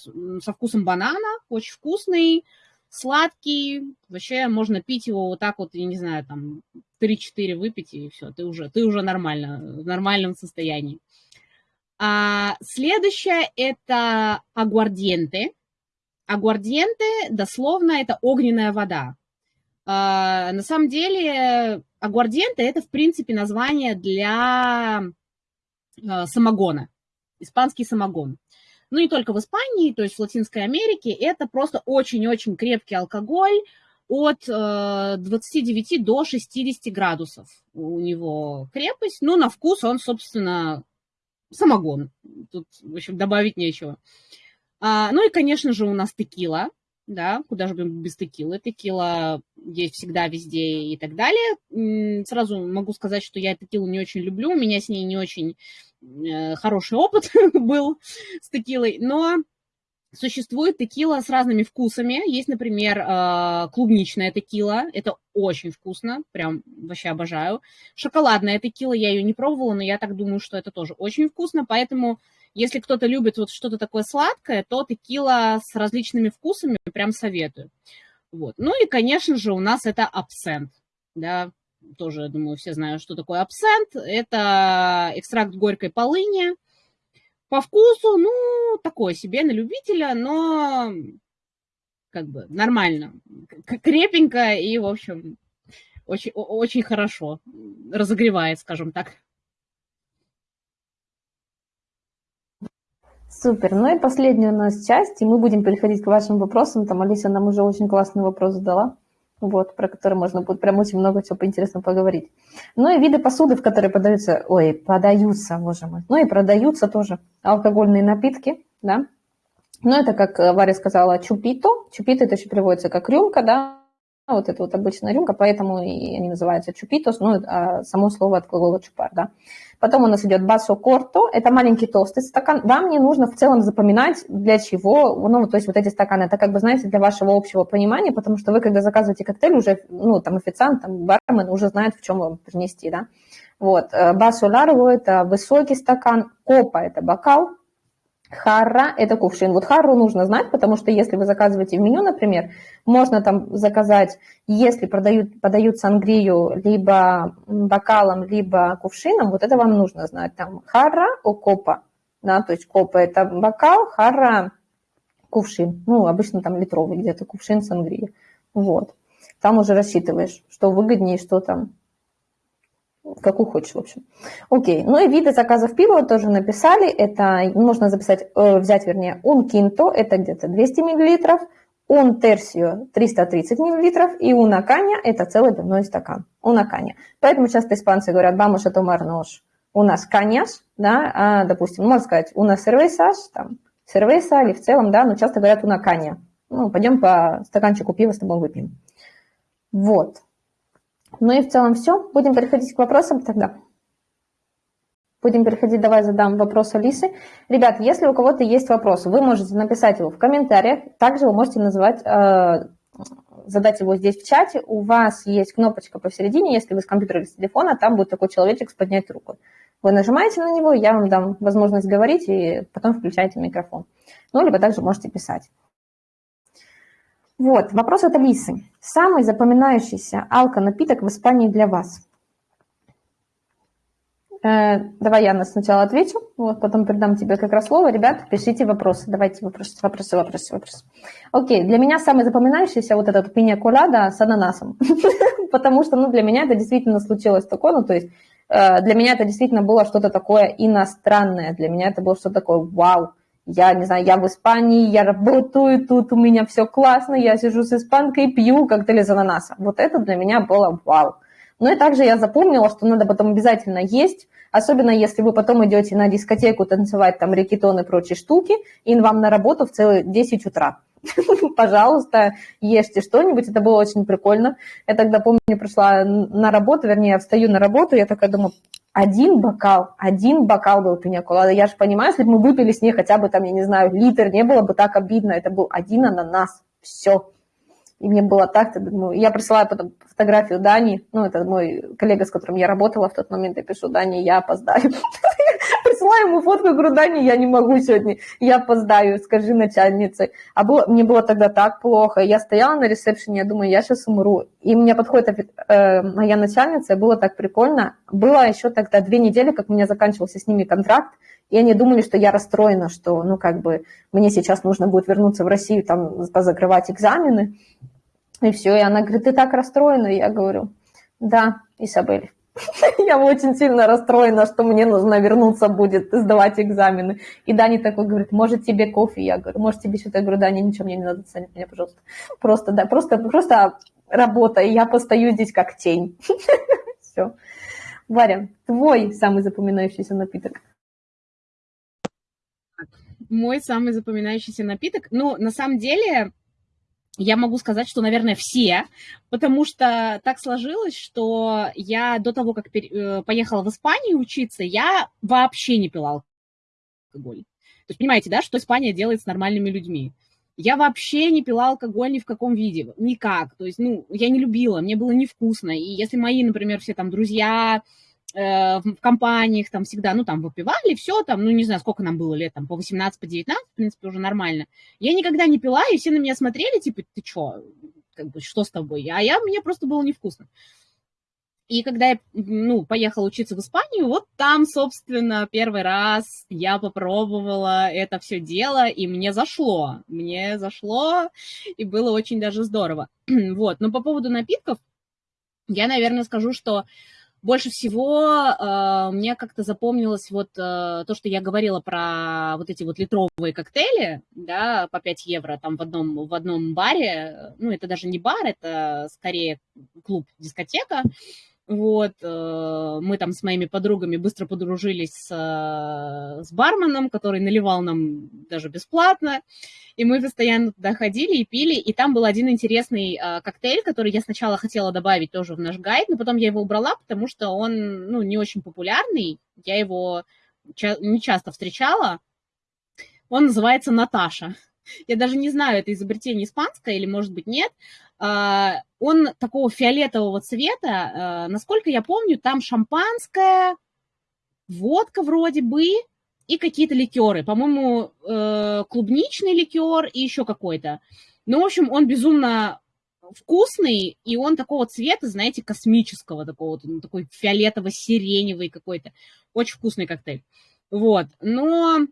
со вкусом банана, очень вкусный, сладкий, вообще можно пить его вот так вот, я не знаю, там 3-4 выпить, и все, ты уже, ты уже нормально, в нормальном состоянии. А следующее это агуардиенте. Агуардиенте, дословно, это огненная вода. А, на самом деле, агуардиенте это, в принципе, название для а, самогона, испанский самогон. Ну, не только в Испании, то есть в Латинской Америке, это просто очень-очень крепкий алкоголь, от 29 э, до 60 градусов у него крепость. Ну, на вкус он, собственно, самогон. Тут, в общем, добавить нечего. А, ну и, конечно же, у нас текила, да, куда же без текилы. Текила есть всегда, везде и так далее. Сразу могу сказать, что я текилу не очень люблю, у меня с ней не очень э, хороший опыт (laughs) был с текилой, но Существует текила с разными вкусами. Есть, например, э, клубничная текила. Это очень вкусно, прям вообще обожаю. Шоколадная текила, я ее не пробовала, но я так думаю, что это тоже очень вкусно. Поэтому, если кто-то любит вот что-то такое сладкое, то текила с различными вкусами прям советую. Вот. Ну и, конечно же, у нас это абсент. Да, тоже, думаю, все знают, что такое абсент. Это экстракт горькой полыни, по вкусу, ну, такое себе на любителя, но как бы нормально, крепенько и, в общем, очень, очень хорошо разогревает, скажем так. Супер. Ну и последняя у нас часть, и мы будем переходить к вашим вопросам. Там Алиса нам уже очень классный вопрос задала вот, про который можно будет прям очень много чего поинтересно поговорить. Ну и виды посуды, в которые подаются, ой, подаются, боже мой, ну и продаются тоже алкогольные напитки, да. Ну это, как Варя сказала, чупито. Чупито это еще переводится как рюмка, да, вот это вот обычная рюмка, поэтому и они называются чупитос, ну, а само слово от глагола чупар, да. Потом у нас идет басо корто, это маленький толстый стакан. Вам не нужно в целом запоминать, для чего, ну, то есть вот эти стаканы, это как бы, знаете, для вашего общего понимания, потому что вы, когда заказываете коктейль, уже, ну, там, официант, там, бармен уже знает, в чем вам принести, да. Вот, э, басо ларго – это высокий стакан, копа – это бокал, Харра – это кувшин. Вот харру нужно знать, потому что если вы заказываете в меню, например, можно там заказать, если продают, подают сангрию либо бокалом, либо кувшином, вот это вам нужно знать. Там харра о копа, да, то есть копа – это бокал, харра – кувшин. Ну, обычно там литровый где-то кувшин сангрии. Вот. Там уже рассчитываешь, что выгоднее, что там какую хочешь, в общем. Окей, ну и виды заказов пива тоже написали, это можно записать, э, взять, вернее, un quinto, это где-то 200 миллилитров, un tercio 330 миллилитров, и una caña это целый пивной стакан, una caña. Поэтому часто испанцы говорят, vamos a tomarnos unas cañas, да, а, допустим, можно сказать una cervezas, там, cerveza или в целом, да, но часто говорят una caña. Ну, пойдем по стаканчику пива с тобой выпьем. Вот. Ну и в целом все. Будем переходить к вопросам тогда. Будем переходить, давай задам вопрос Алисы. Ребят, если у кого-то есть вопрос, вы можете написать его в комментариях. Также вы можете называть, э, задать его здесь в чате. У вас есть кнопочка посередине, если вы с компьютера или с телефона, там будет такой человечек с поднять руку. Вы нажимаете на него, я вам дам возможность говорить, и потом включаете микрофон. Ну, либо также можете писать. Вот, вопрос от Алисы. Самый запоминающийся алко-напиток в Испании для вас? Э, давай я сначала отвечу, вот, потом передам тебе как раз слово. Ребят, пишите вопросы. Давайте вопросы, вопросы, вопросы, вопросы. Окей, для меня самый запоминающийся вот этот пиня колада с ананасом. (laughs) Потому что, ну, для меня это действительно случилось такое, ну, то есть э, для меня это действительно было что-то такое иностранное. Для меня это было что-то такое вау я не знаю, я в Испании, я работаю, тут у меня все классно, я сижу с испанкой, пью коктейль из ананаса. Вот это для меня было вау. Ну и также я запомнила, что надо потом обязательно есть, особенно если вы потом идете на дискотеку танцевать там рекетон и прочие штуки, и вам на работу в целый 10 утра. (laughs) Пожалуйста, ешьте что-нибудь, это было очень прикольно. Я тогда, помню, пришла на работу, вернее, я встаю на работу, я такая думаю, один бокал, один бокал был пиньяколада. Я же понимаю, если бы мы выпили с ней хотя бы там, я не знаю, литр, не было бы так обидно. Это был один ананас. Все. И мне было так, думаю, я присылаю потом фотографию Дани, ну, это мой коллега, с которым я работала в тот момент, я пишу, Дани, я опоздаю. (laughs) Присылаю ему фотку, говорю, Дани, я не могу сегодня, я опоздаю, скажи начальнице. А было, мне было тогда так плохо, я стояла на ресепшене, я думаю, я сейчас умру. И мне подходит э, моя начальница, было так прикольно. Было еще тогда две недели, как у меня заканчивался с ними контракт, и они думали, что я расстроена, что, ну, как бы, мне сейчас нужно будет вернуться в Россию, там, позакрывать экзамены. И все, и она говорит, ты так расстроена? И я говорю, да, Изабель, (laughs) я очень сильно расстроена, что мне нужно вернуться будет сдавать экзамены. И Дани такой говорит, может тебе кофе? Я говорю, может тебе что-то? Я говорю, Дани, ничего мне не надо ценить меня, пожалуйста. Просто, да, просто, просто работа, и я постою здесь как тень. (laughs) Все. Варя, твой самый запоминающийся напиток? Мой самый запоминающийся напиток? Ну, на самом деле, я могу сказать, что, наверное, все, потому что так сложилось, что я до того, как э, поехала в Испанию учиться, я вообще не пила алкоголь. То есть, понимаете, да, что Испания делает с нормальными людьми? Я вообще не пила алкоголь ни в каком виде, никак. То есть, ну, я не любила, мне было невкусно. И если мои, например, все там друзья, в компаниях там всегда, ну, там выпивали, все, там, ну, не знаю, сколько нам было лет, там, по 18, по 19, в принципе, уже нормально. Я никогда не пила, и все на меня смотрели, типа, ты что, как бы, что с тобой? А я, мне просто было невкусно. И когда я, ну, поехала учиться в Испанию, вот там, собственно, первый раз я попробовала это все дело, и мне зашло. Мне зашло, и было очень даже здорово. (clears throat) вот, но по поводу напитков, я, наверное, скажу, что больше всего э, мне как-то запомнилось вот э, то, что я говорила про вот эти вот литровые коктейли, да, по 5 евро там в одном, в одном баре. Ну, это даже не бар, это скорее клуб, дискотека. Вот, э, мы там с моими подругами быстро подружились с, э, с барменом, который наливал нам даже бесплатно, и мы постоянно туда ходили и пили, и там был один интересный э, коктейль, который я сначала хотела добавить тоже в наш гайд, но потом я его убрала, потому что он, ну, не очень популярный, я его не часто встречала, он называется Наташа. Я даже не знаю, это изобретение испанское или, может быть, нет. А, он такого фиолетового цвета. А, насколько я помню, там шампанское, водка вроде бы и какие-то ликеры. По-моему, э, клубничный ликер и еще какой-то. Ну, в общем, он безумно вкусный, и он такого цвета, знаете, космического такого, ну, такой фиолетово-сиреневый какой-то. Очень вкусный коктейль. Вот, но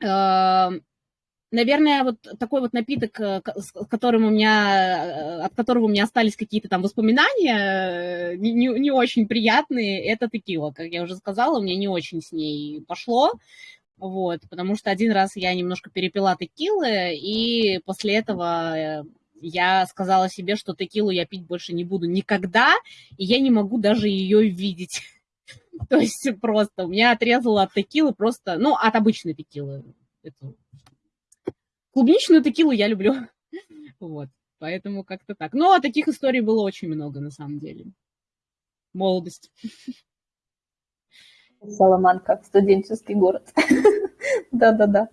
э, наверное, вот такой вот напиток, э, с которым у меня, э, от которого у меня остались какие-то там воспоминания, э, не, не, очень приятные, это текила. Как я уже сказала, мне не очень с ней пошло. Вот, потому что один раз я немножко перепила текилы, и после этого я сказала себе, что текилу я пить больше не буду никогда, и я не могу даже ее видеть. (laughs) То есть просто у меня отрезало от текилы просто, ну, от обычной текилы. Это клубничную текилу я люблю. (laughs) Вот, поэтому как-то так. Ну, а таких историй было очень много, на самом деле. Молодость. Саламанка, студенческий город. (laughs) Да-да-да.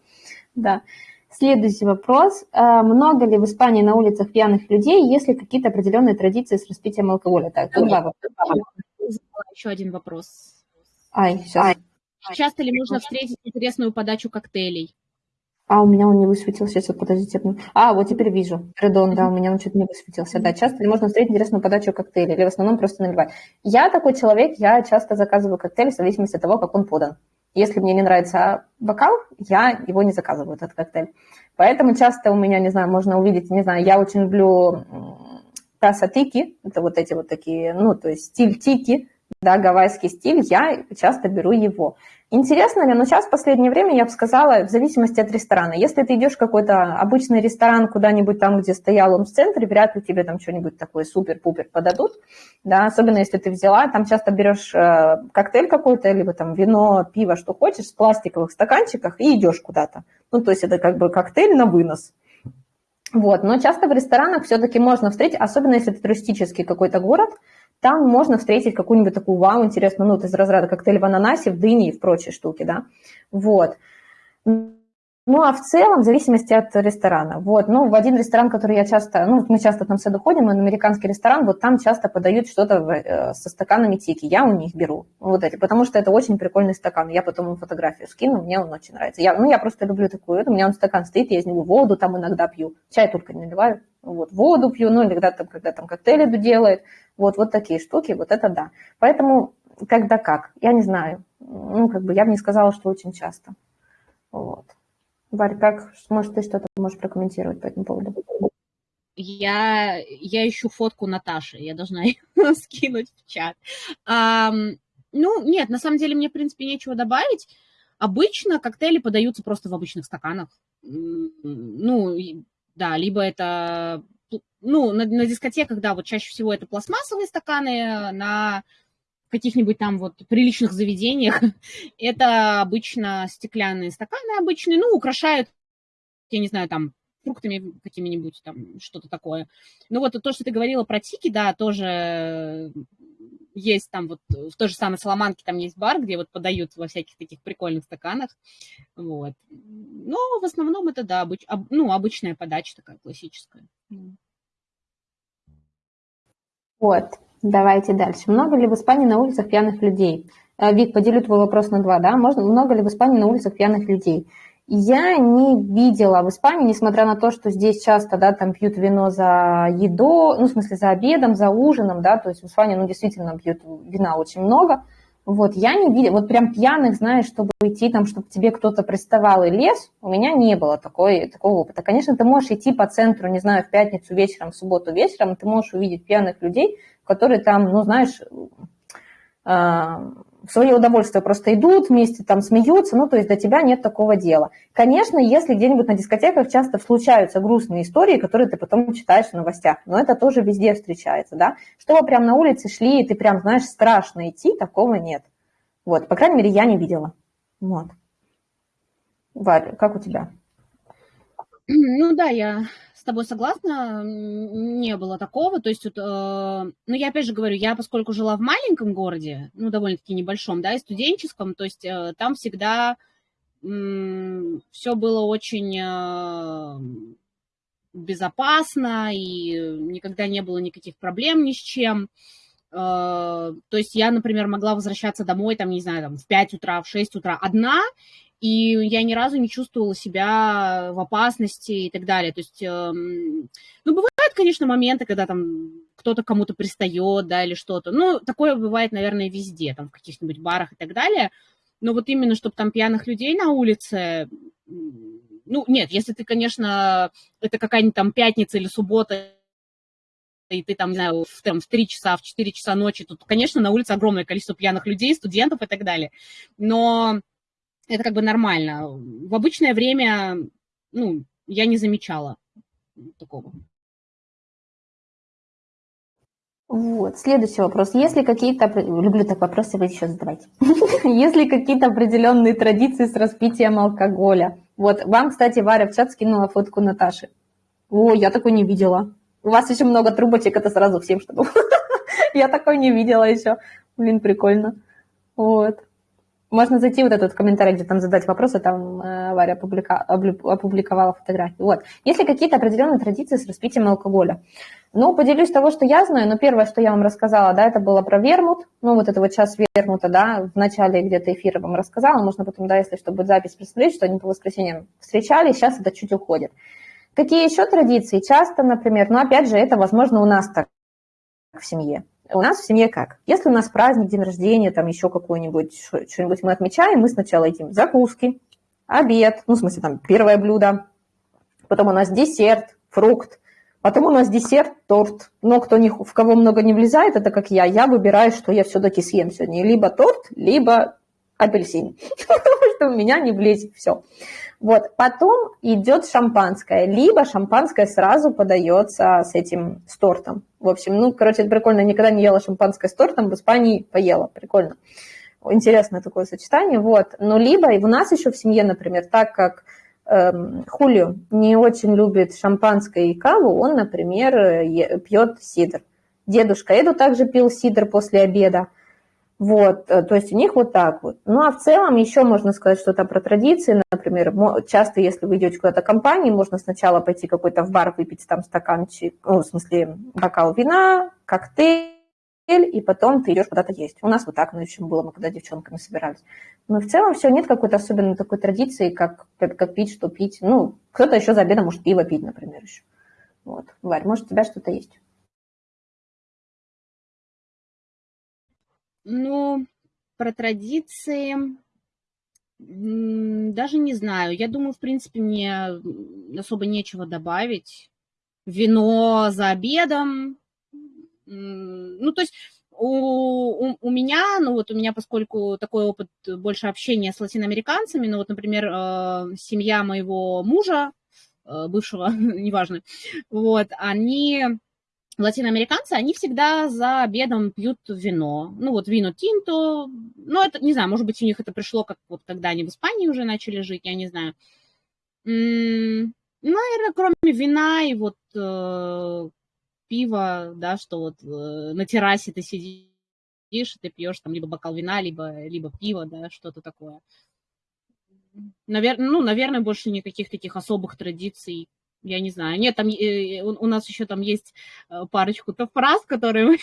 Да. Следующий вопрос. А, много ли в Испании на улицах пьяных людей, есть ли какие-то определенные традиции с распитием алкоголя? Так, вопроса. Еще один вопрос. Ай, сейчас. Часто ли можно встретить интересную подачу коктейлей? А, у меня он не высветился. Сейчас, подождите. А, вот теперь вижу. Редон, да, у меня он чуть не высветился. Да, часто ли можно встретить интересную подачу коктейля или в основном просто наливать? Я такой человек, я часто заказываю коктейль в зависимости от того, как он подан. Если мне не нравится бокал, я его не заказываю, этот коктейль. Поэтому часто у меня, не знаю, можно увидеть, не знаю, я очень люблю таса тики, это вот эти вот такие, ну, то есть стиль тики, да, гавайский стиль, я часто беру его. Интересно ли? Но сейчас в последнее время, я бы сказала, в зависимости от ресторана. Если ты идешь в какой-то обычный ресторан куда-нибудь там, где стоял он в центре, вряд ли тебе там что-нибудь такое супер-пупер подадут, да, особенно если ты взяла, там часто берешь э, коктейль какой-то, либо там вино, пиво, что хочешь, в пластиковых стаканчиках и идешь куда-то. Ну, то есть это как бы коктейль на вынос. Вот, но часто в ресторанах все-таки можно встретить, особенно если это туристический какой-то город, там можно встретить какую-нибудь такую вау, интересную, ну, из разряда коктейль в ананасе, в дыне и в прочие штуки, да, вот. Ну, а в целом, в зависимости от ресторана. Вот, ну, в один ресторан, который я часто, ну, мы часто там саду ходим, он американский ресторан, вот там часто подают что-то э, со стаканами тики. Я у них беру вот эти, потому что это очень прикольный стакан. Я потом ему фотографию скину, мне он очень нравится. Я, ну, я просто люблю такую, у меня он стакан стоит, я из него воду там иногда пью. Чай только не наливаю, вот, воду пью, ну, иногда там, когда там коктейли делает. Вот, вот такие штуки, вот это да. Поэтому, когда как, я не знаю. Ну, как бы я бы не сказала, что очень часто. Вот. Варь, как, может, ты что-то можешь прокомментировать по этому поводу? Я, я ищу фотку Наташи, я должна (laughs) ее скинуть в чат. А, ну, нет, на самом деле мне, в принципе, нечего добавить. Обычно коктейли подаются просто в обычных стаканах. Ну, да, либо это... Ну, на, на дискотеках, да, вот чаще всего это пластмассовые стаканы, на каких-нибудь там вот приличных заведениях, (laughs) это обычно стеклянные стаканы обычные, ну, украшают, я не знаю, там, фруктами какими-нибудь, там, что-то такое. Ну, вот то, что ты говорила про тики, да, тоже есть там вот в той же самой Соломанке там есть бар, где вот подают во всяких таких прикольных стаканах, вот. Но в основном это, да, обыч, об, ну, обычная подача такая классическая. Вот. Давайте дальше. Много ли в Испании на улицах пьяных людей? Э, Вик, поделю твой вопрос на два, да? Можно, много ли в Испании на улицах пьяных людей? Я не видела в Испании, несмотря на то, что здесь часто, да, там пьют вино за еду, ну, в смысле, за обедом, за ужином, да, то есть в Испании, ну, действительно пьют вина очень много, вот, я не видела, вот прям пьяных, знаешь, чтобы идти там, чтобы тебе кто-то приставал и лез, у меня не было такой, такого опыта. Конечно, ты можешь идти по центру, не знаю, в пятницу вечером, в субботу вечером, ты можешь увидеть пьяных людей, которые там, ну, знаешь, а, в свое удовольствие просто идут вместе, там смеются, ну, то есть до тебя нет такого дела. Конечно, если где-нибудь на дискотеках часто случаются грустные истории, которые ты потом читаешь в новостях, но это тоже везде встречается, да. Чтобы прям на улице шли, и ты прям, знаешь, страшно идти, такого нет. Вот, по крайней мере, я не видела. Вот. Варя, как у тебя? Ну да, я с тобой согласна, не было такого. То есть, вот, э, ну, я опять же говорю, я поскольку жила в маленьком городе, ну, довольно-таки небольшом, да, и студенческом, то есть э, там всегда э, все было очень э, безопасно, и никогда не было никаких проблем ни с чем. Э, то есть я, например, могла возвращаться домой, там, не знаю, там, в 5 утра, в 6 утра одна, и я ни разу не чувствовала себя в опасности и так далее. То есть, эм, ну, бывают, конечно, моменты, когда там кто-то кому-то пристает, да, или что-то. Ну, такое бывает, наверное, везде, там, в каких-нибудь барах и так далее. Но вот именно, чтобы там пьяных людей на улице, ну, нет, если ты, конечно, это какая-нибудь там пятница или суббота, и ты там, не знаю, в, там, в 3 часа, в 4 часа ночи, тут, конечно, на улице огромное количество пьяных людей, студентов и так далее. Но это как бы нормально. В обычное время, ну, я не замечала такого. Вот, следующий вопрос. Если какие-то, люблю так вопросы, вы еще задавайте. (laughs) Если какие-то определенные традиции с распитием алкоголя? Вот, вам, кстати, Варя в чат скинула фотку Наташи. О, я такой не видела. У вас еще много трубочек, это сразу всем, чтобы... (laughs) я такой не видела еще. Блин, прикольно. Вот. Можно зайти вот этот комментарий, где там задать вопросы, там э, Варя опублика, опубликовала фотографии. Вот. Есть ли какие-то определенные традиции с распитием алкоголя? Ну, поделюсь того, что я знаю, но первое, что я вам рассказала, да, это было про вермут, ну, вот это вот час вермута, да, в начале где-то эфира вам рассказала, можно потом, да, если что, будет запись посмотреть, что они по воскресеньям встречались, сейчас это чуть уходит. Какие еще традиции? Часто, например, ну, опять же, это, возможно, у нас так в семье. У нас в семье как? Если у нас праздник, день рождения, там еще какой-нибудь, что-нибудь мы отмечаем, мы сначала едим закуски, обед, ну, в смысле, там, первое блюдо, потом у нас десерт, фрукт, потом у нас десерт, торт. Но кто не, в кого много не влезает, это как я, я выбираю, что я все-таки съем сегодня. Либо торт, либо апельсин, (laughs) потому что у меня не влезет все. Вот, потом идет шампанское, либо шампанское сразу подается с этим, с тортом. В общем, ну, короче, это прикольно, никогда не ела шампанское с тортом, в Испании поела, прикольно. Интересное такое сочетание, вот. Но либо и у нас еще в семье, например, так как эм, Хулио не очень любит шампанское и каву, он, например, пьет сидр. Дедушка Эду также пил сидр после обеда. Вот, э, то есть у них вот так вот. Ну, а в целом еще можно сказать что-то про традиции. Например, часто, если вы идете куда-то компании, можно сначала пойти какой-то в бар, выпить там стаканчик, ну, в смысле, бокал вина, коктейль, и потом ты идешь куда-то есть. У нас вот так, ну, еще было, мы когда девчонками собирались. Но в целом все, нет какой-то особенной такой традиции, как, как, как пить, что пить. Ну, кто-то еще за обедом может пиво пить, например, еще. Вот. Варь, может, у тебя что-то есть? Ну, про традиции даже не знаю. Я думаю, в принципе, мне особо нечего добавить. Вино за обедом. Ну, то есть у, у, у меня, ну вот у меня, поскольку такой опыт больше общения с латиноамериканцами, ну вот, например, э, семья моего мужа, э, бывшего, (laughs) неважно, вот, они латиноамериканцы, они всегда за обедом пьют вино. Ну, вот вино тинто. Ну, это, не знаю, может быть, у них это пришло, как вот когда они в Испании уже начали жить, я не знаю. М-м, наверное, кроме вина и вот э, пива, да, что вот э, на террасе ты сидишь, ты пьешь там либо бокал вина, либо, либо пиво, да, что-то такое. Наверное, ну, наверное, больше никаких таких особых традиций я не знаю. Нет, там э, у, у нас еще там есть э, парочку-то фраз, которые мы,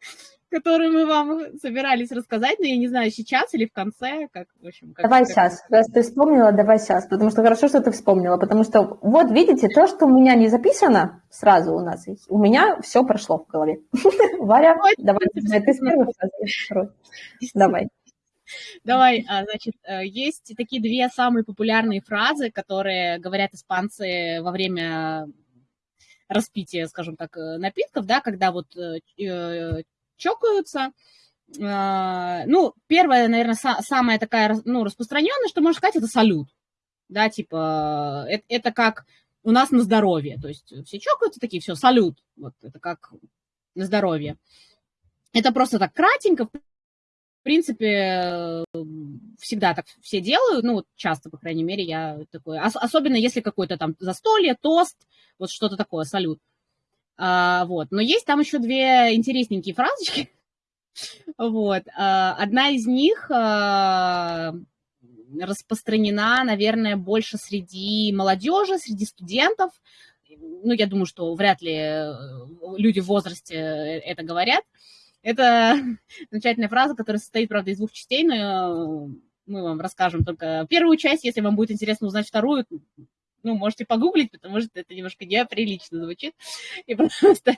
(laughs) которые мы вам собирались рассказать, но я не знаю, сейчас или в конце, как, в общем. Как, давай как... сейчас, раз ты вспомнила, давай сейчас, потому что хорошо, что ты вспомнила, потому что вот видите, то, что у меня не записано сразу у нас, у меня все прошло в голове. (laughs) Варя, давай, ты с первой Давай. Давай, а, значит, э, есть такие две самые популярные фразы, которые говорят испанцы во время распития, скажем так, э, напитков, да, когда вот э, чокаются. А, ну, первая, наверное, самая такая, ну, распространенная, что можно сказать, это салют. Да, типа, это, это как у нас на здоровье. То есть все чокаются такие, все, салют. Вот это как на здоровье. Это просто так кратенько, в принципе, всегда так все делают, ну, часто, по крайней мере, я такой, ос- особенно если какой-то там застолье, тост, вот что-то такое, салют. А, вот, но есть там еще две интересненькие фразочки, (laughs) вот, а, одна из них а, распространена, наверное, больше среди молодежи, среди студентов, ну, я думаю, что вряд ли э, люди в возрасте это говорят, это (laughs) замечательная фраза, которая состоит, правда, из двух частей, но мы вам расскажем только первую часть. Если вам будет интересно узнать вторую, ну, можете погуглить, потому что это немножко неприлично звучит. (laughs) И просто,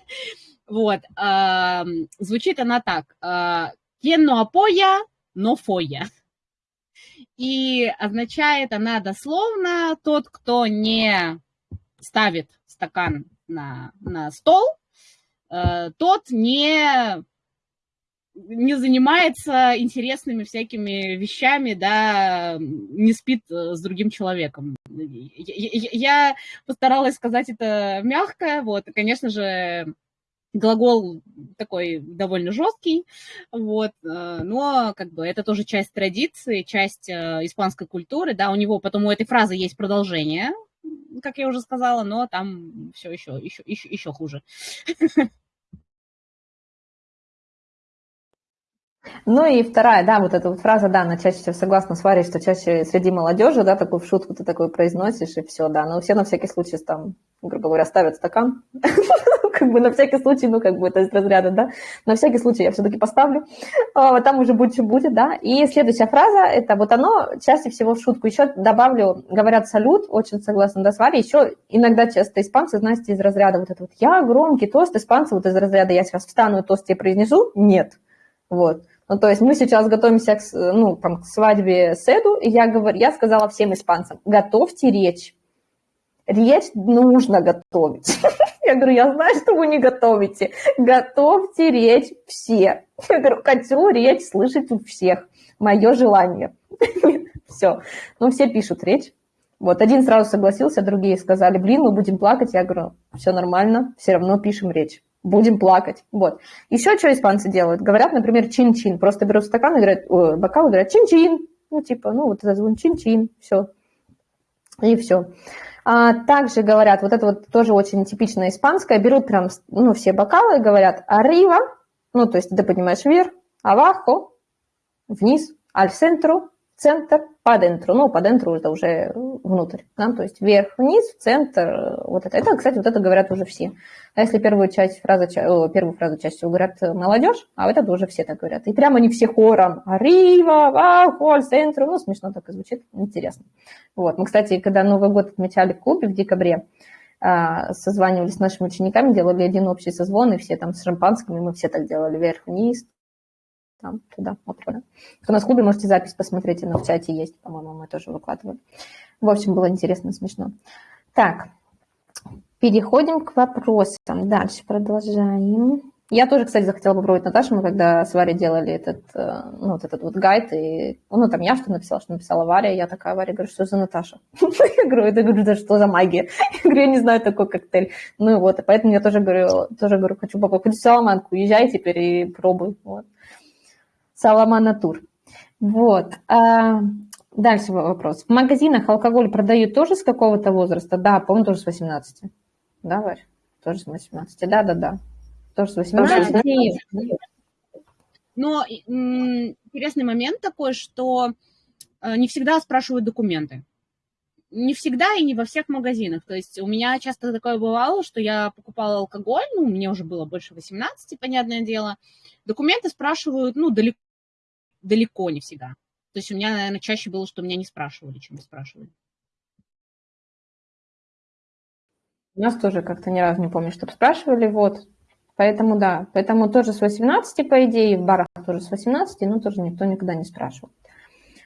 вот, а, звучит она так. «Quien no apoya, no foya». И означает она дословно «тот, кто не ставит стакан на, на стол, э, тот не не занимается интересными всякими вещами, да, не спит э, с другим человеком. Я, постаралась сказать это мягко, вот, и, конечно же, глагол такой довольно жесткий, вот, э, но как бы это тоже часть традиции, часть э, испанской культуры, да, у него потом у этой фразы есть продолжение, как я уже сказала, но там все еще, еще, еще, еще хуже. (laughs) Ну и вторая, да, вот эта вот фраза, да, она чаще всего согласна с Варей, что чаще среди молодежи, да, такую в шутку ты такой произносишь, и все, да, но все на всякий случай там, грубо говоря, ставят стакан, (laughs) как бы на всякий случай, ну, как бы это из разряда, да, на всякий случай я все-таки поставлю, а, там уже будет, что будет, да, и следующая фраза, это вот оно чаще всего в шутку, еще добавлю, говорят салют, очень согласна, да, с Варей, еще иногда часто испанцы, знаете, из разряда вот это вот, я громкий тост, испанцы вот из разряда, я сейчас встану и тост тебе произнесу, нет, вот, ну, то есть мы сейчас готовимся к, ну, там, к свадьбе Седу, и я, говорю, я сказала всем испанцам, готовьте речь. Речь нужно готовить. (laughs) Я говорю, я знаю, что вы не готовите. Готовьте речь все. Я говорю, хочу речь слышать у всех. Мое желание. (laughs) Все. Ну, все пишут речь. Вот, один сразу согласился, другие сказали, блин, мы будем плакать. Я говорю, все нормально, все равно пишем речь будем плакать. Вот. Еще что испанцы делают? Говорят, например, чин-чин. Просто берут стакан и говорят, о, бокал и чин-чин. Ну, типа, ну, вот это звон чин-чин, все. И все. А также говорят, вот это вот тоже очень типичное испанское, берут прям, ну, все бокалы и говорят «arriba», ну, то есть ты понимаешь вверх, «abajo», вниз, аль центру, центр, по дентру. Ну, по дентру это уже внутрь, да, то есть вверх-вниз, центр, вот это. Это, кстати, вот это говорят уже все. А если первую часть фразы, первую фразу всего говорят молодежь, а вот это уже все так говорят. И прямо они все хором «Арива», «Вау», «Холь», «Центру». Ну, смешно так и звучит, интересно. Вот. Мы, кстати, когда Новый год отмечали в клубе в декабре, а, созванивались с нашими учениками, делали один общий созвон, и все там с шампанским, и мы все так делали вверх-вниз, там, туда, вот туда. Кто на клубе, можете запись посмотреть, она в чате есть, по-моему, мы тоже выкладывали. В общем, было интересно, смешно. Так, переходим к вопросам. Дальше продолжаем. Я тоже, кстати, захотела попробовать Наташу. Мы когда с Варей делали этот, э, ну, вот этот вот гайд, и, ну, там я что написала, что написала Варя, я такая, Варя, говорю, что за Наташа? (laughs) Я говорю, это говорю, что за магия? (laughs) Я говорю, я не знаю такой коктейль. Ну, вот, и поэтому я тоже говорю, тоже говорю, хочу попробовать Саламанку, езжай теперь и пробуй. Вот. Саламана Тур. Вот. А, дальше вопрос. В магазинах алкоголь продают тоже с какого-то возраста? Да, по-моему, тоже с 18. Да, Варя? Тоже с 18. Да, да, да. Тоже с 18 Но интересный момент такой, что э, не всегда спрашивают документы. Не всегда и не во всех магазинах. То есть у меня часто такое бывало, что я покупала алкоголь, ну, мне уже было больше 18, понятное дело. Документы спрашивают, ну, далеко, далеко не всегда. То есть у меня, наверное, чаще было, что меня не спрашивали, чем спрашивали. У нас тоже как-то ни разу не помню, чтобы спрашивали, вот. Поэтому да, поэтому тоже с 18, по идее, в барах тоже с 18, но тоже никто никогда не спрашивал.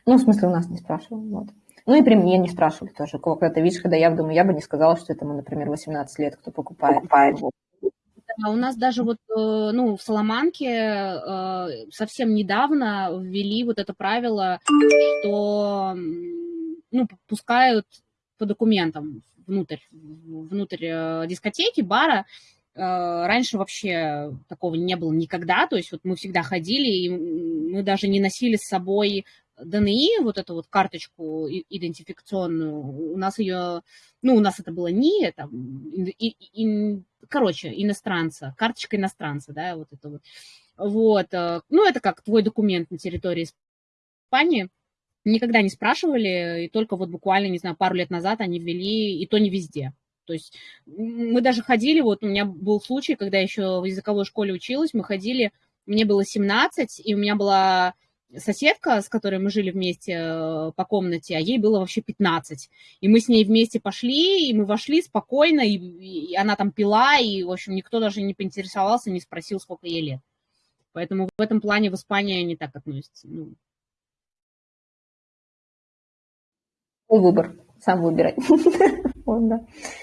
Ну, в смысле, у нас не спрашивал, вот. Ну и при мне не спрашивали тоже. Когда-то, видишь, когда я думаю, я бы не сказала, что это, например, 18 лет, кто покупает. покупает. У нас даже вот, э, ну, в Соломанке э, совсем недавно ввели вот это правило, что, ну, пускают по документам внутрь, внутрь э, дискотеки, бара, раньше вообще такого не было никогда, то есть вот мы всегда ходили, и мы даже не носили с собой ДНИ, вот эту вот карточку идентификационную, у нас ее, ну, у нас это было не, там, и, и, короче, иностранца, карточка иностранца, да, вот это вот. Вот, э, ну, это как твой документ на территории Испании, никогда не спрашивали, и только вот буквально, не знаю, пару лет назад они ввели, и то не везде. То есть мы даже ходили, вот у меня был случай, когда еще в языковой школе училась, мы ходили, мне было 17, и у меня была соседка, с которой мы жили вместе э, по комнате, а ей было вообще 15. И мы с ней вместе пошли, и мы вошли спокойно, и, и она там пила, и, в общем, никто даже не поинтересовался, не спросил, сколько ей лет. Поэтому в этом плане в Испании не так относятся. Ну. Выбор, сам выбирай. (laughs)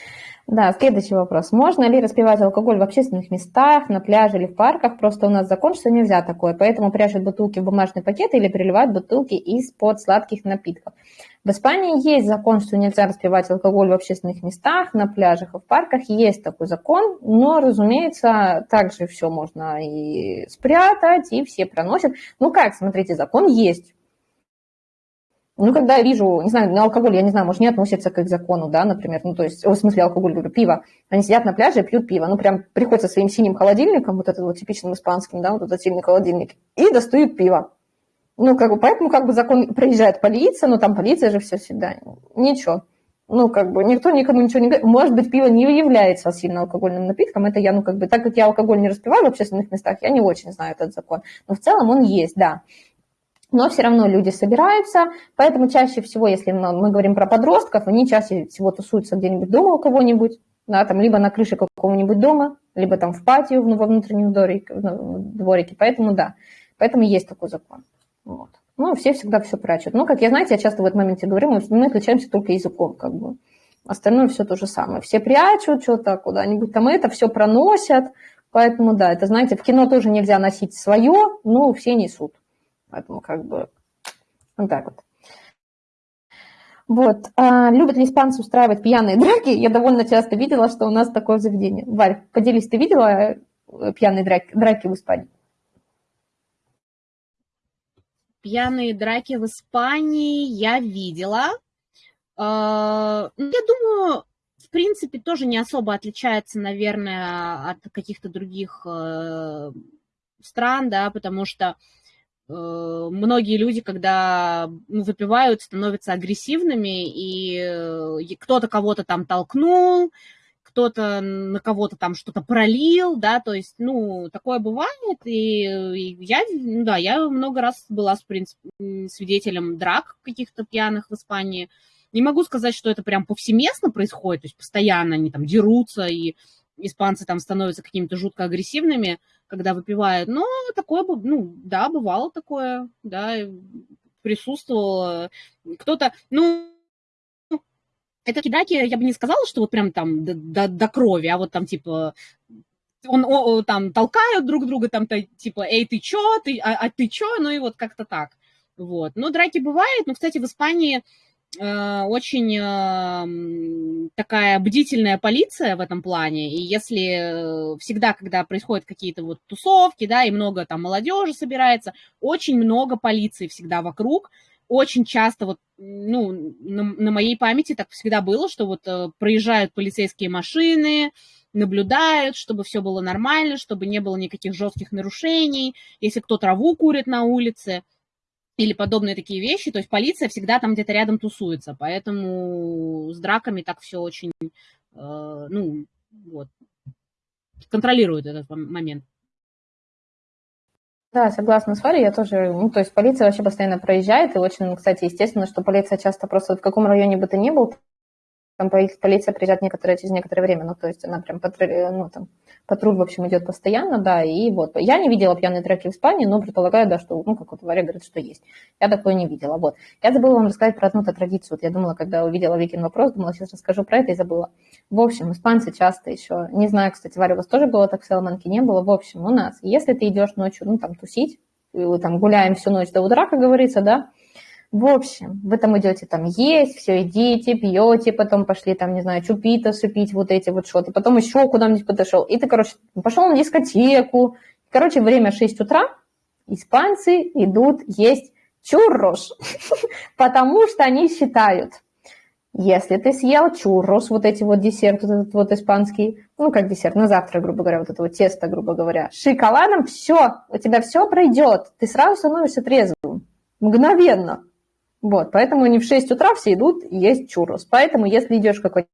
Да, следующий вопрос. Можно ли распивать алкоголь в общественных местах, на пляже или в парках? Просто у нас закон, что нельзя такое, поэтому прячут бутылки в бумажные пакеты или переливают бутылки из-под сладких напитков. В Испании есть закон, что нельзя распивать алкоголь в общественных местах, на пляжах и в парках. Есть такой закон, но, разумеется, также все можно и спрятать, и все проносят. Ну как, смотрите, закон есть. Ну, когда я вижу, не знаю, на алкоголь, я не знаю, может, не относится к их закону, да, например, ну, то есть, в смысле алкоголь, говорю, пиво. Они сидят на пляже и пьют пиво, ну, прям приходят со своим синим холодильником, вот этот вот типичным испанским, да, вот этот сильный холодильник, и достают пиво. Ну, как бы, поэтому, как бы, закон, приезжает полиция, ну, там полиция же все всегда, ничего. Ну, как бы, никто никому ничего не говорит. Может быть, пиво не является сильно алкогольным напитком, это я, ну, как бы, так как я алкоголь не распиваю в общественных местах, я не очень знаю этот закон. Но в целом он есть, да но все равно люди собираются, поэтому чаще всего, если мы говорим про подростков, они чаще всего тусуются где-нибудь дома у кого-нибудь, да, там либо на крыше какого-нибудь дома, либо там в патио, ну, во внутреннем дворике, дворике, поэтому да, поэтому есть такой закон. Вот. Ну, все всегда все прячут. Ну, как я, знаете, я часто в этом моменте говорю, мы, мы отличаемся только языком, как бы. Остальное все то же самое. Все прячут что-то куда-нибудь там, это все проносят, поэтому да, это, знаете, в кино тоже нельзя носить свое, но все несут. Поэтому как бы вот так вот. Вот. А, любят ли испанцы устраивать пьяные драки? Я довольно часто видела, что у нас такое заведение. Варь, поделись, ты видела э, пьяные драки, драки в Испании? Пьяные драки в Испании я видела. А, ну, я думаю, в принципе, тоже не особо отличается, наверное, от каких-то других э, стран, да, потому что многие люди, когда ну, выпивают, становятся агрессивными, и кто-то кого-то там толкнул, кто-то на кого-то там что-то пролил, да, то есть, ну, такое бывает, и, и я, ну, да, я много раз была, в принципе, свидетелем драк каких-то пьяных в Испании. Не могу сказать, что это прям повсеместно происходит, то есть постоянно они там дерутся, и испанцы там становятся какими-то жутко агрессивными, когда выпивают, но такое, ну, да, бывало такое, да, присутствовало. Кто-то, ну, это кидаки, я бы не сказала, что вот прям там до, до, до крови, а вот там типа он, о, там толкают друг друга, там то, типа, эй, ты чё, ты, а, а ты чё, ну и вот как-то так. Вот. Ну, драки бывают, но, кстати, в Испании очень э, такая бдительная полиция в этом плане, и если э, всегда, когда происходят какие-то вот тусовки, да, и много там молодежи собирается, очень много полиции всегда вокруг, очень часто вот, ну, на, на моей памяти так всегда было, что вот э, проезжают полицейские машины, наблюдают, чтобы все было нормально, чтобы не было никаких жестких нарушений, если кто траву курит на улице или подобные такие вещи, то есть полиция всегда там где-то рядом тусуется, поэтому с драками так все очень, э, ну, вот, контролирует этот момент. Да, согласна с Варей, я тоже, ну, то есть полиция вообще постоянно проезжает, и очень, кстати, естественно, что полиция часто просто в каком районе бы ты ни был, там полиция приезжает некоторое, через некоторое время, ну, то есть она прям патруль, ну, там, патруль, в общем, идет постоянно, да, и вот. Я не видела пьяные драки в Испании, но предполагаю, да, что, ну, как вот Варя говорит, что есть. Я такое не видела, вот. Я забыла вам рассказать про одну-то традицию. Вот я думала, когда увидела Викин вопрос, думала, сейчас расскажу про это и забыла. В общем, испанцы часто еще, не знаю, кстати, Варя, у вас тоже было так в Саламанке, не было, в общем, у нас, если ты идешь ночью, ну, там, тусить, там гуляем всю ночь до утра, как говорится, да, в общем, вы там идете там есть, все едите, пьете, потом пошли там, не знаю, чупитосы пить, вот эти вот что-то, потом еще куда-нибудь подошел. И ты, короче, пошел на дискотеку. Короче, время 6 утра, испанцы идут есть чуррош, (laughs) потому что они считают, если ты съел чуррос, вот эти вот десерт, вот этот вот испанский, ну, как десерт, на завтра, грубо говоря, вот это вот тесто, грубо говоря, шоколадом, все, у тебя все пройдет, ты сразу становишься трезвым, мгновенно. Вот, поэтому не в 6 утра все идут есть чуррос. Поэтому, если идешь какой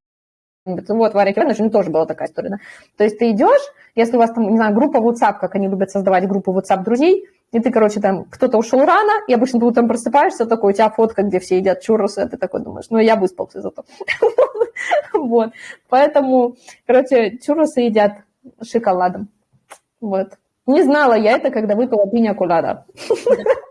вот, Варя Кивановна, у нее тоже была такая история, да? То есть ты идешь, если у вас там, не знаю, группа WhatsApp, как они любят создавать группу WhatsApp друзей, и ты, короче, там, кто-то ушел рано, и обычно ты утром просыпаешься, такой, у тебя фотка, где все едят чурросы, а ты такой думаешь, ну, я выспался зато. (laughs) Вот, поэтому, короче, чурросы едят шоколадом. Вот. Не знала я это, когда выпила пиня колада. (laughs)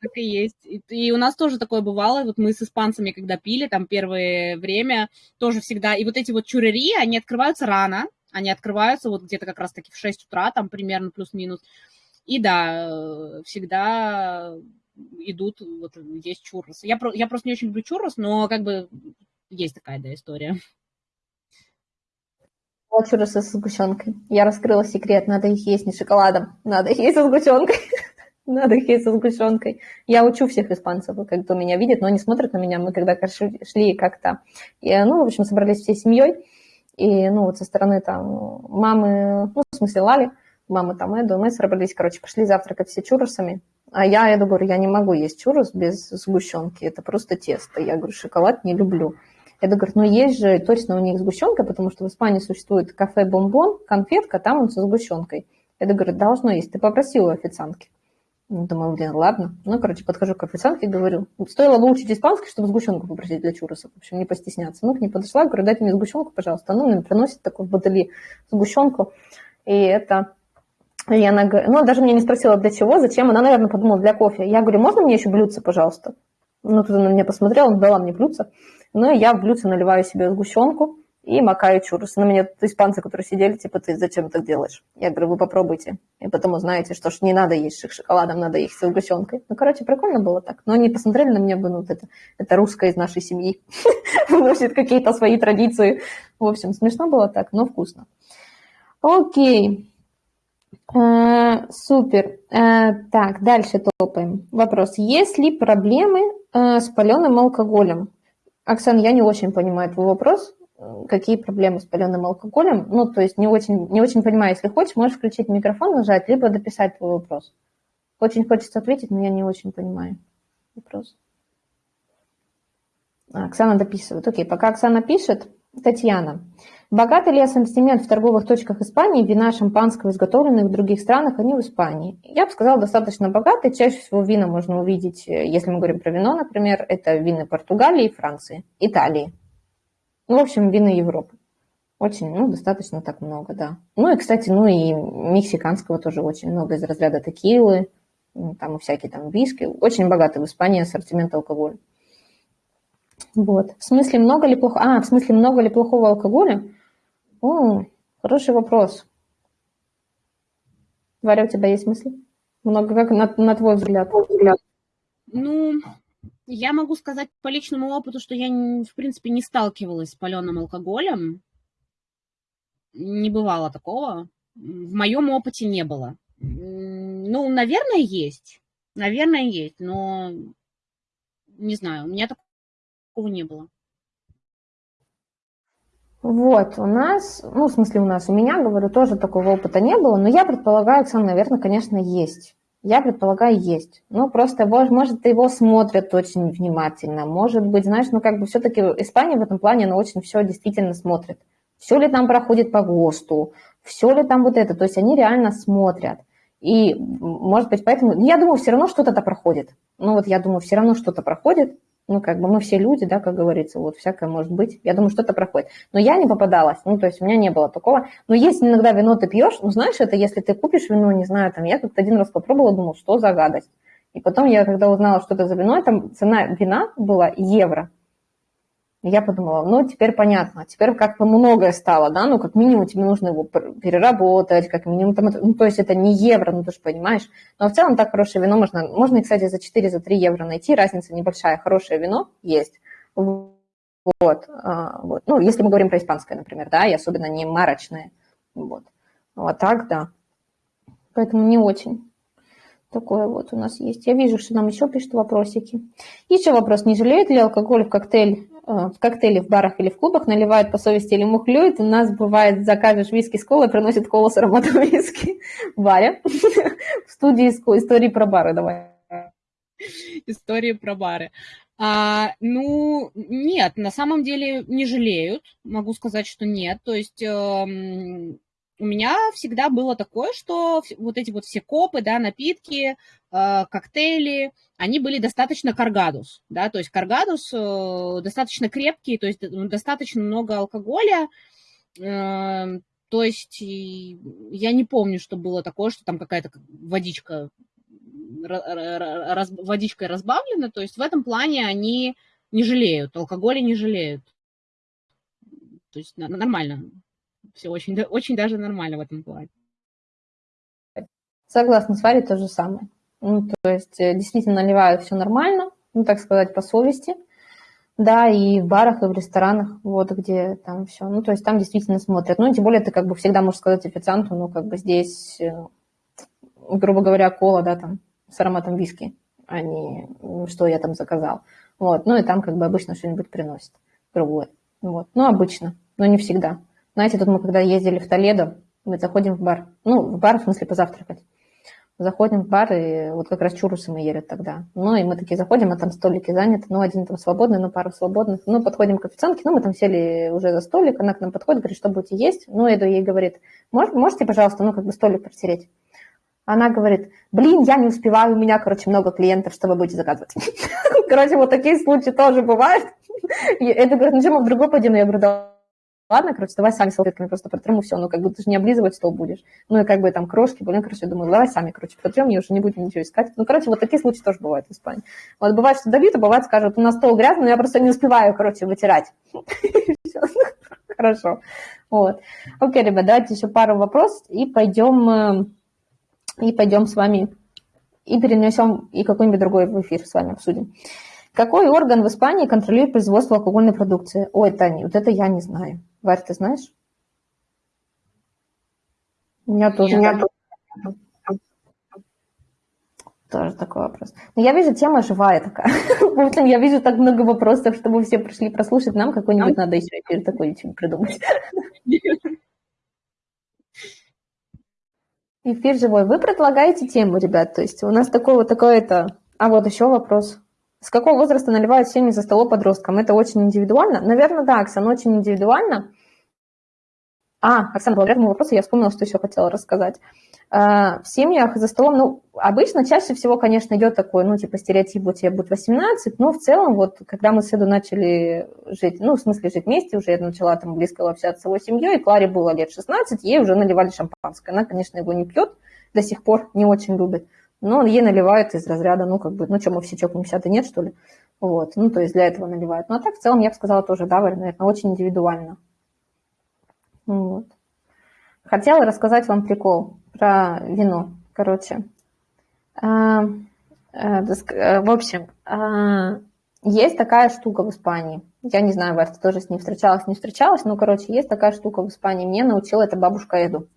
Так и есть. И, и у нас тоже такое бывало. Вот мы с испанцами, когда пили, там первое время, тоже всегда. И вот эти вот чурери, они открываются рано. Они открываются вот где-то как раз-таки в 6 утра, там примерно плюс-минус. И да, э, всегда идут, вот есть чуррос. Я, я просто не очень люблю чуррос, но как бы есть такая, да, история. Вот чурросы со сгущенкой. Я раскрыла секрет, надо их есть не шоколадом, надо их есть со сгущенкой. Надо (laughs) есть со сгущенкой. Я учу всех испанцев, кто меня видит, но они смотрят на меня. Мы когда шли как-то, ну, в общем, собрались всей семьей, и, ну, вот со стороны там мамы, ну, в смысле Лали, мамы там Эду, мы собрались, короче, пошли завтракать все чурросами. А я Эду говорю, я не могу есть чуррос без сгущенки, это просто тесто. Я говорю, шоколад не люблю. Эду говорит, ну есть же точно у них сгущенка, потому что в Испании существует кафе Бомбон, конфетка, там он со сгущенкой. Эду говорит, должно есть, ты попросила официантки. Думаю, блин, ладно. Ну, короче, подхожу к официантке и говорю, стоило выучить испанский, чтобы сгущенку попросить для чуросов. В общем, не постесняться. Ну, к ней подошла, говорю, дайте мне сгущенку, пожалуйста. Ну, мне приносит такой в бутыли сгущенку. И это... И она ну, даже мне не спросила, для чего, зачем. Она, наверное, подумала, для кофе. Я говорю, можно мне еще блюдце, пожалуйста? Ну, тут она на меня посмотрела, дала мне блюдце. Ну, и я в блюдце наливаю себе сгущенку и макаю чурросы. На меня испанцы, которые сидели, типа, ты зачем так делаешь? Я говорю, вы попробуйте. И потом узнаете, что ж не надо есть с шоколадом, надо есть с сгущенкой. Ну, короче, прикольно было так. Но они посмотрели на меня, бы, ну, вот это, это русская из нашей семьи. (laughs) Вносит какие-то свои традиции. В общем, смешно было так, но вкусно. Окей. Э, супер. Э, так, дальше топаем. Вопрос. Есть ли проблемы э, с паленым алкоголем? Оксана, я не очень понимаю твой вопрос какие проблемы с паленым алкоголем. Ну, то есть не очень, не очень понимаю, если хочешь, можешь включить микрофон, нажать, либо дописать твой вопрос. Очень хочется ответить, но я не очень понимаю вопрос. А, Оксана дописывает. Окей, пока Оксана пишет, Татьяна. Богатый ли ассортимент в торговых точках Испании вина шампанского, изготовленных в других странах, а не в Испании? Я бы сказала, достаточно богатый. Чаще всего вина можно увидеть, э, если мы говорим про вино, например, это вины Португалии, Франции, Италии. Ну, в общем, вины Европы. Очень, ну, достаточно так много, да. Ну и, кстати, ну и мексиканского тоже очень много из разряда текилы, там и всякие там виски. Очень богатый в Испании ассортимент алкоголя. Вот. В смысле, много ли плохого... А, в смысле, много ли плохого алкоголя? О, хороший вопрос. Варя, у тебя есть мысли? Много, как на, на твой взгляд? Ну, я могу сказать по личному опыту, что я, в принципе, не сталкивалась с паленым алкоголем. Не бывало такого. В моем опыте не было. Ну, наверное, есть. Наверное, есть, но не знаю, у меня такого не было. Вот, у нас, ну, в смысле у нас, у меня, говорю, тоже такого опыта не было, но я предполагаю, Оксана, наверное, конечно, есть. Я предполагаю, есть. Ну, просто, может, его смотрят очень внимательно. Может быть, знаешь, ну, как бы все-таки Испания в этом плане, она очень все действительно смотрит. Все ли там проходит по ГОСТу, все ли там вот это. То есть они реально смотрят. И, может быть, поэтому... Я думаю, все равно что-то проходит. Ну, вот я думаю, все равно что-то проходит ну, как бы мы все люди, да, как говорится, вот всякое может быть. Я думаю, что-то проходит. Но я не попадалась, ну, то есть у меня не было такого. Но есть иногда вино ты пьешь, ну, знаешь, это если ты купишь вино, не знаю, там, я как-то один раз попробовала, думала, что за гадость. И потом я, когда узнала, что это за вино, там цена вина была евро я подумала, ну, теперь понятно, теперь как бы многое стало, да, ну, как минимум тебе нужно его переработать, как минимум, там, ну, то есть это не евро, ну, ты же понимаешь, но в целом так хорошее вино можно, можно, кстати, за 4, за 3 евро найти, разница небольшая, хорошее вино есть, вот, а, вот, ну, если мы говорим про испанское, например, да, и особенно не марочное, вот, вот так, да, поэтому не очень. Такое вот у нас есть. Я вижу, что нам еще пишут вопросики. Еще вопрос. Не жалеет ли алкоголь в коктейль в коктейли в барах или в клубах наливают по совести или мухлюют. У нас бывает, закажешь виски с колой, приносит колу с ароматом (laughs) виски. Варя, (laughs) в студии истории про бары давай. Истории про бары. А, ну, нет, на самом деле не жалеют, могу сказать, что нет. То есть э, у меня всегда было такое, что вот эти вот все копы, да, напитки, э, коктейли, они были достаточно каргадус, да, то есть каргадус э, достаточно крепкий, то есть достаточно много алкоголя, э, то есть я не помню, что было такое, что там какая-то водичка раз, водичкой разбавлена, то есть в этом плане они не жалеют, алкоголя не жалеют. То есть нормально, все очень, очень даже нормально в этом плане. Согласна с Варей, то же самое. Ну, то есть э, действительно наливают все нормально, ну, так сказать, по совести. Да, и в барах, и в ресторанах, вот где там все. Ну, то есть там действительно смотрят. Ну, тем более ты как бы всегда можешь сказать официанту, ну, как бы здесь, э, грубо говоря, кола, да, там, с ароматом виски, а не что я там заказал. Вот, ну, и там как бы обычно что-нибудь приносит другое. Вот, ну, обычно, но не всегда. Знаете, тут мы когда ездили в Толедо, мы заходим в бар, ну, в бар, в смысле, позавтракать. Заходим в бар, и вот как раз чурусы мы ели тогда. Ну, и мы такие заходим, а там столики заняты, ну, один там свободный, ну, пару свободных. Ну, подходим к официантке, ну, мы там сели уже за столик, она к нам подходит, говорит, что будете есть? Ну, Эду ей говорит, Мож, можете, пожалуйста, ну, как бы столик протереть? Она говорит, блин, я не успеваю, у меня, короче, много клиентов, что вы будете заказывать. (laughs) Короче, вот такие случаи тоже бывают. Это говорит, ну, что мы в другой пойдем? Я говорю, да ладно, короче, давай сами салфетками просто протрем, и все, ну, как бы ты же не облизывать стол будешь. Ну, и как бы там крошки, блин, короче, я думаю, давай сами, короче, протрем, я уже не будем ничего искать. Ну, короче, вот такие случаи тоже бывают в Испании. Вот бывает, что давит, а бывает, скажут, у нас стол грязный, но я просто не успеваю, короче, вытирать. (laughs) Хорошо. Вот. Окей, ребят, давайте еще пару вопросов и пойдем, э, и пойдем с вами, и перенесем, и какой-нибудь другой в эфир с вами обсудим. Какой орган в Испании контролирует производство алкогольной продукции? Ой, Таня, вот это я не знаю. Варь, ты знаешь? У меня тоже. Нет. Тоже такой вопрос. Но я вижу, тема живая такая. (laughs) В общем, я вижу так много вопросов, чтобы все пришли прослушать. Нам какой-нибудь надо еще эфир такой придумать. (laughs) Эфир живой. Вы предлагаете тему, ребят, то есть у нас такое вот такое это... А вот еще вопрос. С какого возраста наливают семьи за столом подросткам? Это очень индивидуально? Наверное, да, Оксана, очень индивидуально. А, Оксана, благодаря этому вопросу я вспомнила, что еще хотела рассказать. А, в семьях за столом, ну, обычно чаще всего, конечно, идет такой, ну, типа, стереотип, вот тебе будет 18, но в целом, вот, когда мы с Эду начали жить, ну, в смысле, жить вместе, уже я начала там близко общаться с его семьей, Кларе было лет 16, ей уже наливали шампанское. Она, конечно, его не пьет, до сих пор не очень любит, но ей наливают из разряда, ну, как бы, ну, что, мы все чокнемся, ты нет, что ли? Вот, ну, то есть для этого наливают. Ну, а так, в целом, я бы сказала тоже, да, наверное, очень индивидуально. Вот. Хотела рассказать вам прикол про вино. Короче, а, а, а, в общем, есть такая штука в Испании. Я не знаю, Варта тоже с ней встречалась, не встречалась, но, короче, есть такая штука в Испании. Мне научила эта бабушка Эду.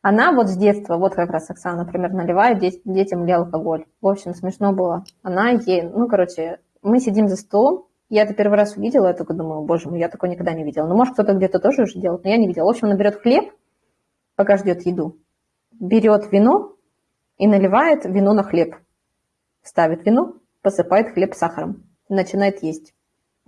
Она вот с детства, вот как раз Оксана, например, наливает детям ли алкоголь. В общем, смешно было. Она ей, ну, короче, мы сидим за столом, я это первый раз увидела, я только думаю, боже мой, я такое никогда не видела. Ну, может, кто-то где-то тоже уже делает, но я не видела. В общем, она берет хлеб, пока ждет еду, берет вино и наливает вино на хлеб. Ставит вино, посыпает хлеб сахаром, начинает есть.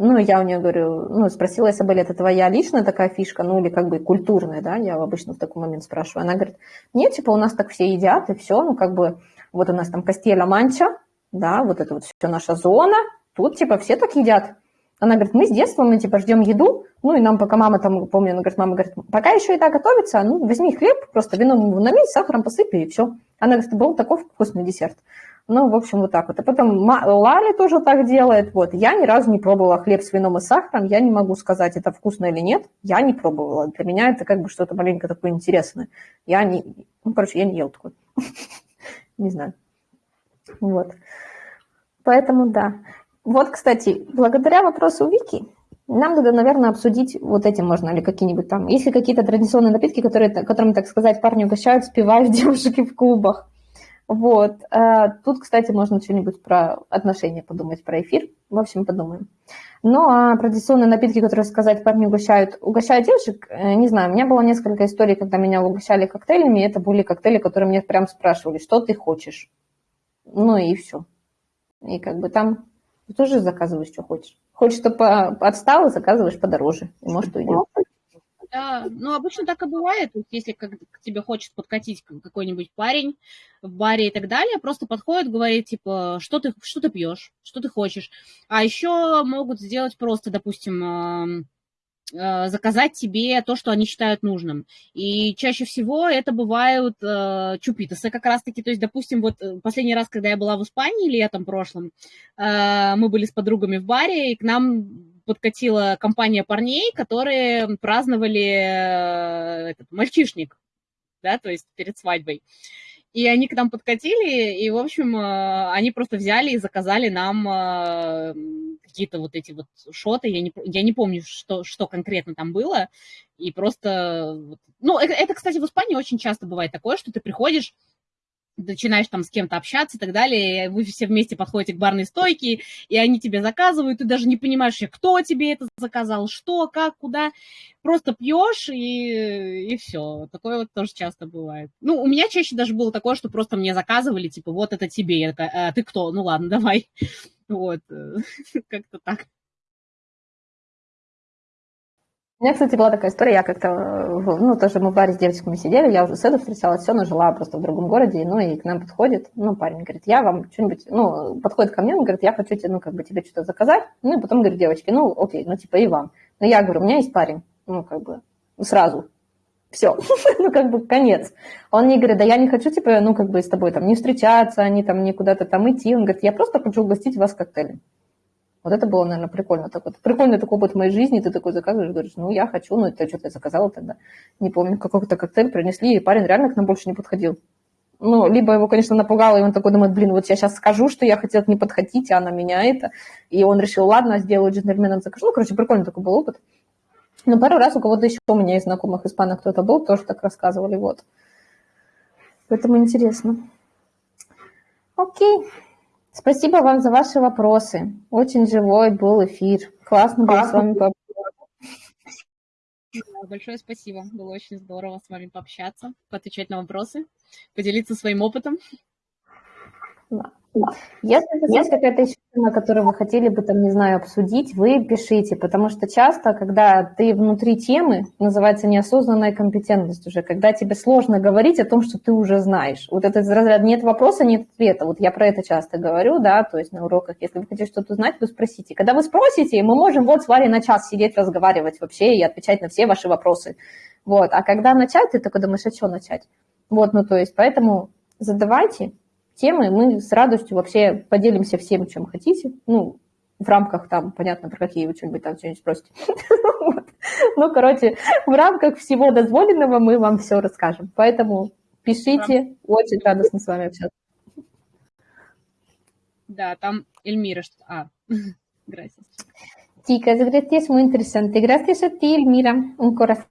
Ну, я у нее говорю, ну, спросила я Сабель, это твоя личная такая фишка, ну, или как бы культурная, да, я обычно в такой момент спрашиваю. Она говорит, нет, типа, у нас так все едят, и все, ну, как бы, вот у нас там Кастелья Манча, да, вот это вот все наша зона, тут, типа, все так едят. Она говорит, мы с детства, мы, типа, ждем еду, ну, и нам пока мама там, помню, она говорит, мама говорит, пока еще еда готовится, ну, возьми хлеб, просто вином налей, сахаром посыпи, и все. Она говорит, был такой вкусный десерт. Ну, в общем, вот так вот. А потом Лали тоже так делает. Вот. Я ни разу не пробовала хлеб с вином и сахаром. Я не могу сказать, это вкусно или нет. Я не пробовала. Для меня это как бы что-то маленько такое интересное. Я не... Ну, короче, я не ел такой. (laughs) Не знаю. Вот. Поэтому да. Вот, кстати, благодаря вопросу Вики, нам надо, наверное, обсудить, вот этим можно ли какие-нибудь там, есть ли какие-то традиционные напитки, которые, которыми, так сказать, парни угощают, спивают (laughs) девушки в клубах. Вот. Э, тут, кстати, можно что-нибудь про отношения подумать, про эфир. В общем, подумаем. Ну, а традиционные напитки, которые сказать парни угощают, угощают девушек, э, не знаю, у меня было несколько историй, когда меня угощали коктейлями, это были коктейли, которые мне прям спрашивали, что ты хочешь. Ну и все. И как бы там ты тоже заказываешь, что хочешь. Хочешь, чтобы отстал, заказываешь подороже. И может уйдет. Да, ну обычно так и бывает. Если как, к тебе хочет подкатить какой-нибудь парень в баре и так далее, просто подходит, говорит, типа, что ты, что ты пьешь, что ты хочешь. А еще могут сделать просто, допустим, заказать тебе то, что они считают нужным. И чаще всего это бывают э, чупитосы как раз-таки. То есть, допустим, вот э, последний раз, когда я была в Испании летом прошлом, э, мы были с подругами в баре, и к нам подкатила компания парней, которые праздновали э, этот, мальчишник, да, то есть перед свадьбой. И они к нам подкатили, и, в общем, э, они просто взяли и заказали нам э, какие-то вот эти вот шоты. Я не, я не помню, что, что конкретно там было. И просто... Ну, это, это, кстати, в Испании очень часто бывает такое, что ты приходишь, начинаешь там с кем-то общаться и так далее, вы все вместе подходите к барной стойке, и они тебе заказывают, ты даже не понимаешь, кто тебе это заказал, что, как, куда, просто пьешь и, и все. Такое вот тоже часто бывает. Ну, у меня чаще даже было такое, что просто мне заказывали, типа, вот это тебе, я такая, а, ты кто? Ну ладно, (laughs) давай. Вот, (laughs) как-то так. У меня, кстати, была такая история, я как-то, ну, тоже мы в баре с девочками сидели, я уже с Эдой встречалась, все, но жила просто в другом городе, ну, и к нам подходит, ну, парень говорит, я вам что-нибудь, ну, подходит ко мне, он говорит, я хочу тебе, ну, как бы тебе что-то заказать, ну, и потом говорит, девочки, ну, окей, ну, типа, и вам. Но я говорю, у меня есть парень, ну, как бы, сразу, все, (laughs) ну, как бы, конец. Он мне говорит, да я не хочу, типа, ну, как бы, с тобой там не встречаться, не там, не куда-то там идти, он говорит, я просто хочу угостить вас коктейлем. Вот это было, наверное, прикольно. Так вот, прикольный такой опыт в моей жизни. Ты такой заказываешь, говоришь, ну, я хочу, ну, это что-то я заказала тогда. Не помню, какой-то коктейль принесли, и парень реально к нам больше не подходил. Ну, либо его, конечно, напугало, и он такой думает, блин, вот я сейчас скажу, что я хотел не подходить, а она меня это. И он решил, ладно, сделаю джентльменом, закажу. Ну, короче, прикольный такой был опыт. Но пару раз у кого-то еще у меня из знакомых испанок кто-то был, тоже так рассказывали, вот. Поэтому интересно. Окей. Спасибо вам за ваши вопросы. Очень живой был эфир. Классно было с вами Да, большое спасибо. Было очень здорово с вами пообщаться, поотвечать на вопросы, поделиться своим опытом. Да. Если есть какая-то еще тема, которую вы хотели бы, там, не знаю, обсудить, вы пишите, потому что часто, когда ты внутри темы, называется неосознанная компетентность уже, когда тебе сложно говорить о том, что ты уже знаешь. Вот этот разряд нет вопроса, нет ответа. Вот я про это часто говорю, да, то есть на уроках, если вы хотите что-то узнать, вы спросите. Когда вы спросите, мы можем вот с Варей на час сидеть, разговаривать вообще и отвечать на все ваши вопросы. Вот, а когда начать, ты такой думаешь, а что начать? Вот, ну то есть, поэтому задавайте, темы, мы с радостью вообще поделимся всем, чем хотите. Ну, в рамках там, понятно, про какие вы что-нибудь там что-нибудь спросите. (laughs) Ну, короче, в рамках всего дозволенного мы вам все расскажем. Поэтому пишите, очень радостно с вами общаться. Да, там Эльмира. А, gracias. Chicas, gracias, muy interesante. Gracias a ti, Elmira. Un corazón.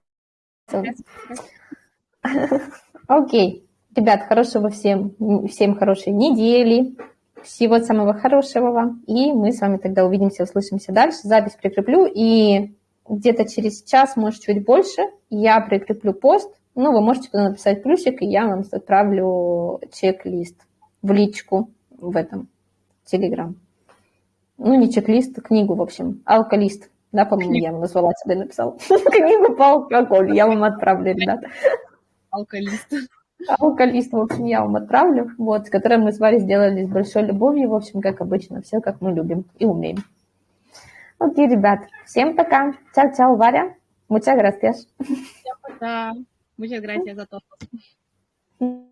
Окей. Ребят, хорошего всем, всем хорошей недели, всего самого хорошего вам. И мы с вами тогда увидимся, услышимся дальше. Запись прикреплю, и где-то через час, может, чуть больше, я прикреплю пост. Ну, вы можете туда написать плюсик, и я вам отправлю чек-лист в личку в этом Телеграм. Ну, не чек-лист, а книгу, в общем, алкалист. Да, по-моему, я вам назвала, тебе написал. (laughs) Книгу по алкоголю я вам отправлю, ребята. Алкалист. Алкалист, в общем, я вам отправлю, вот, с которым мы с Варей сделали с большой любовью, в общем, как обычно, все как мы любим и умеем. Окей, ребят, всем пока. Чао-чао, Варя. Muchas gracias. Всем пока. Muchas gracias a todos.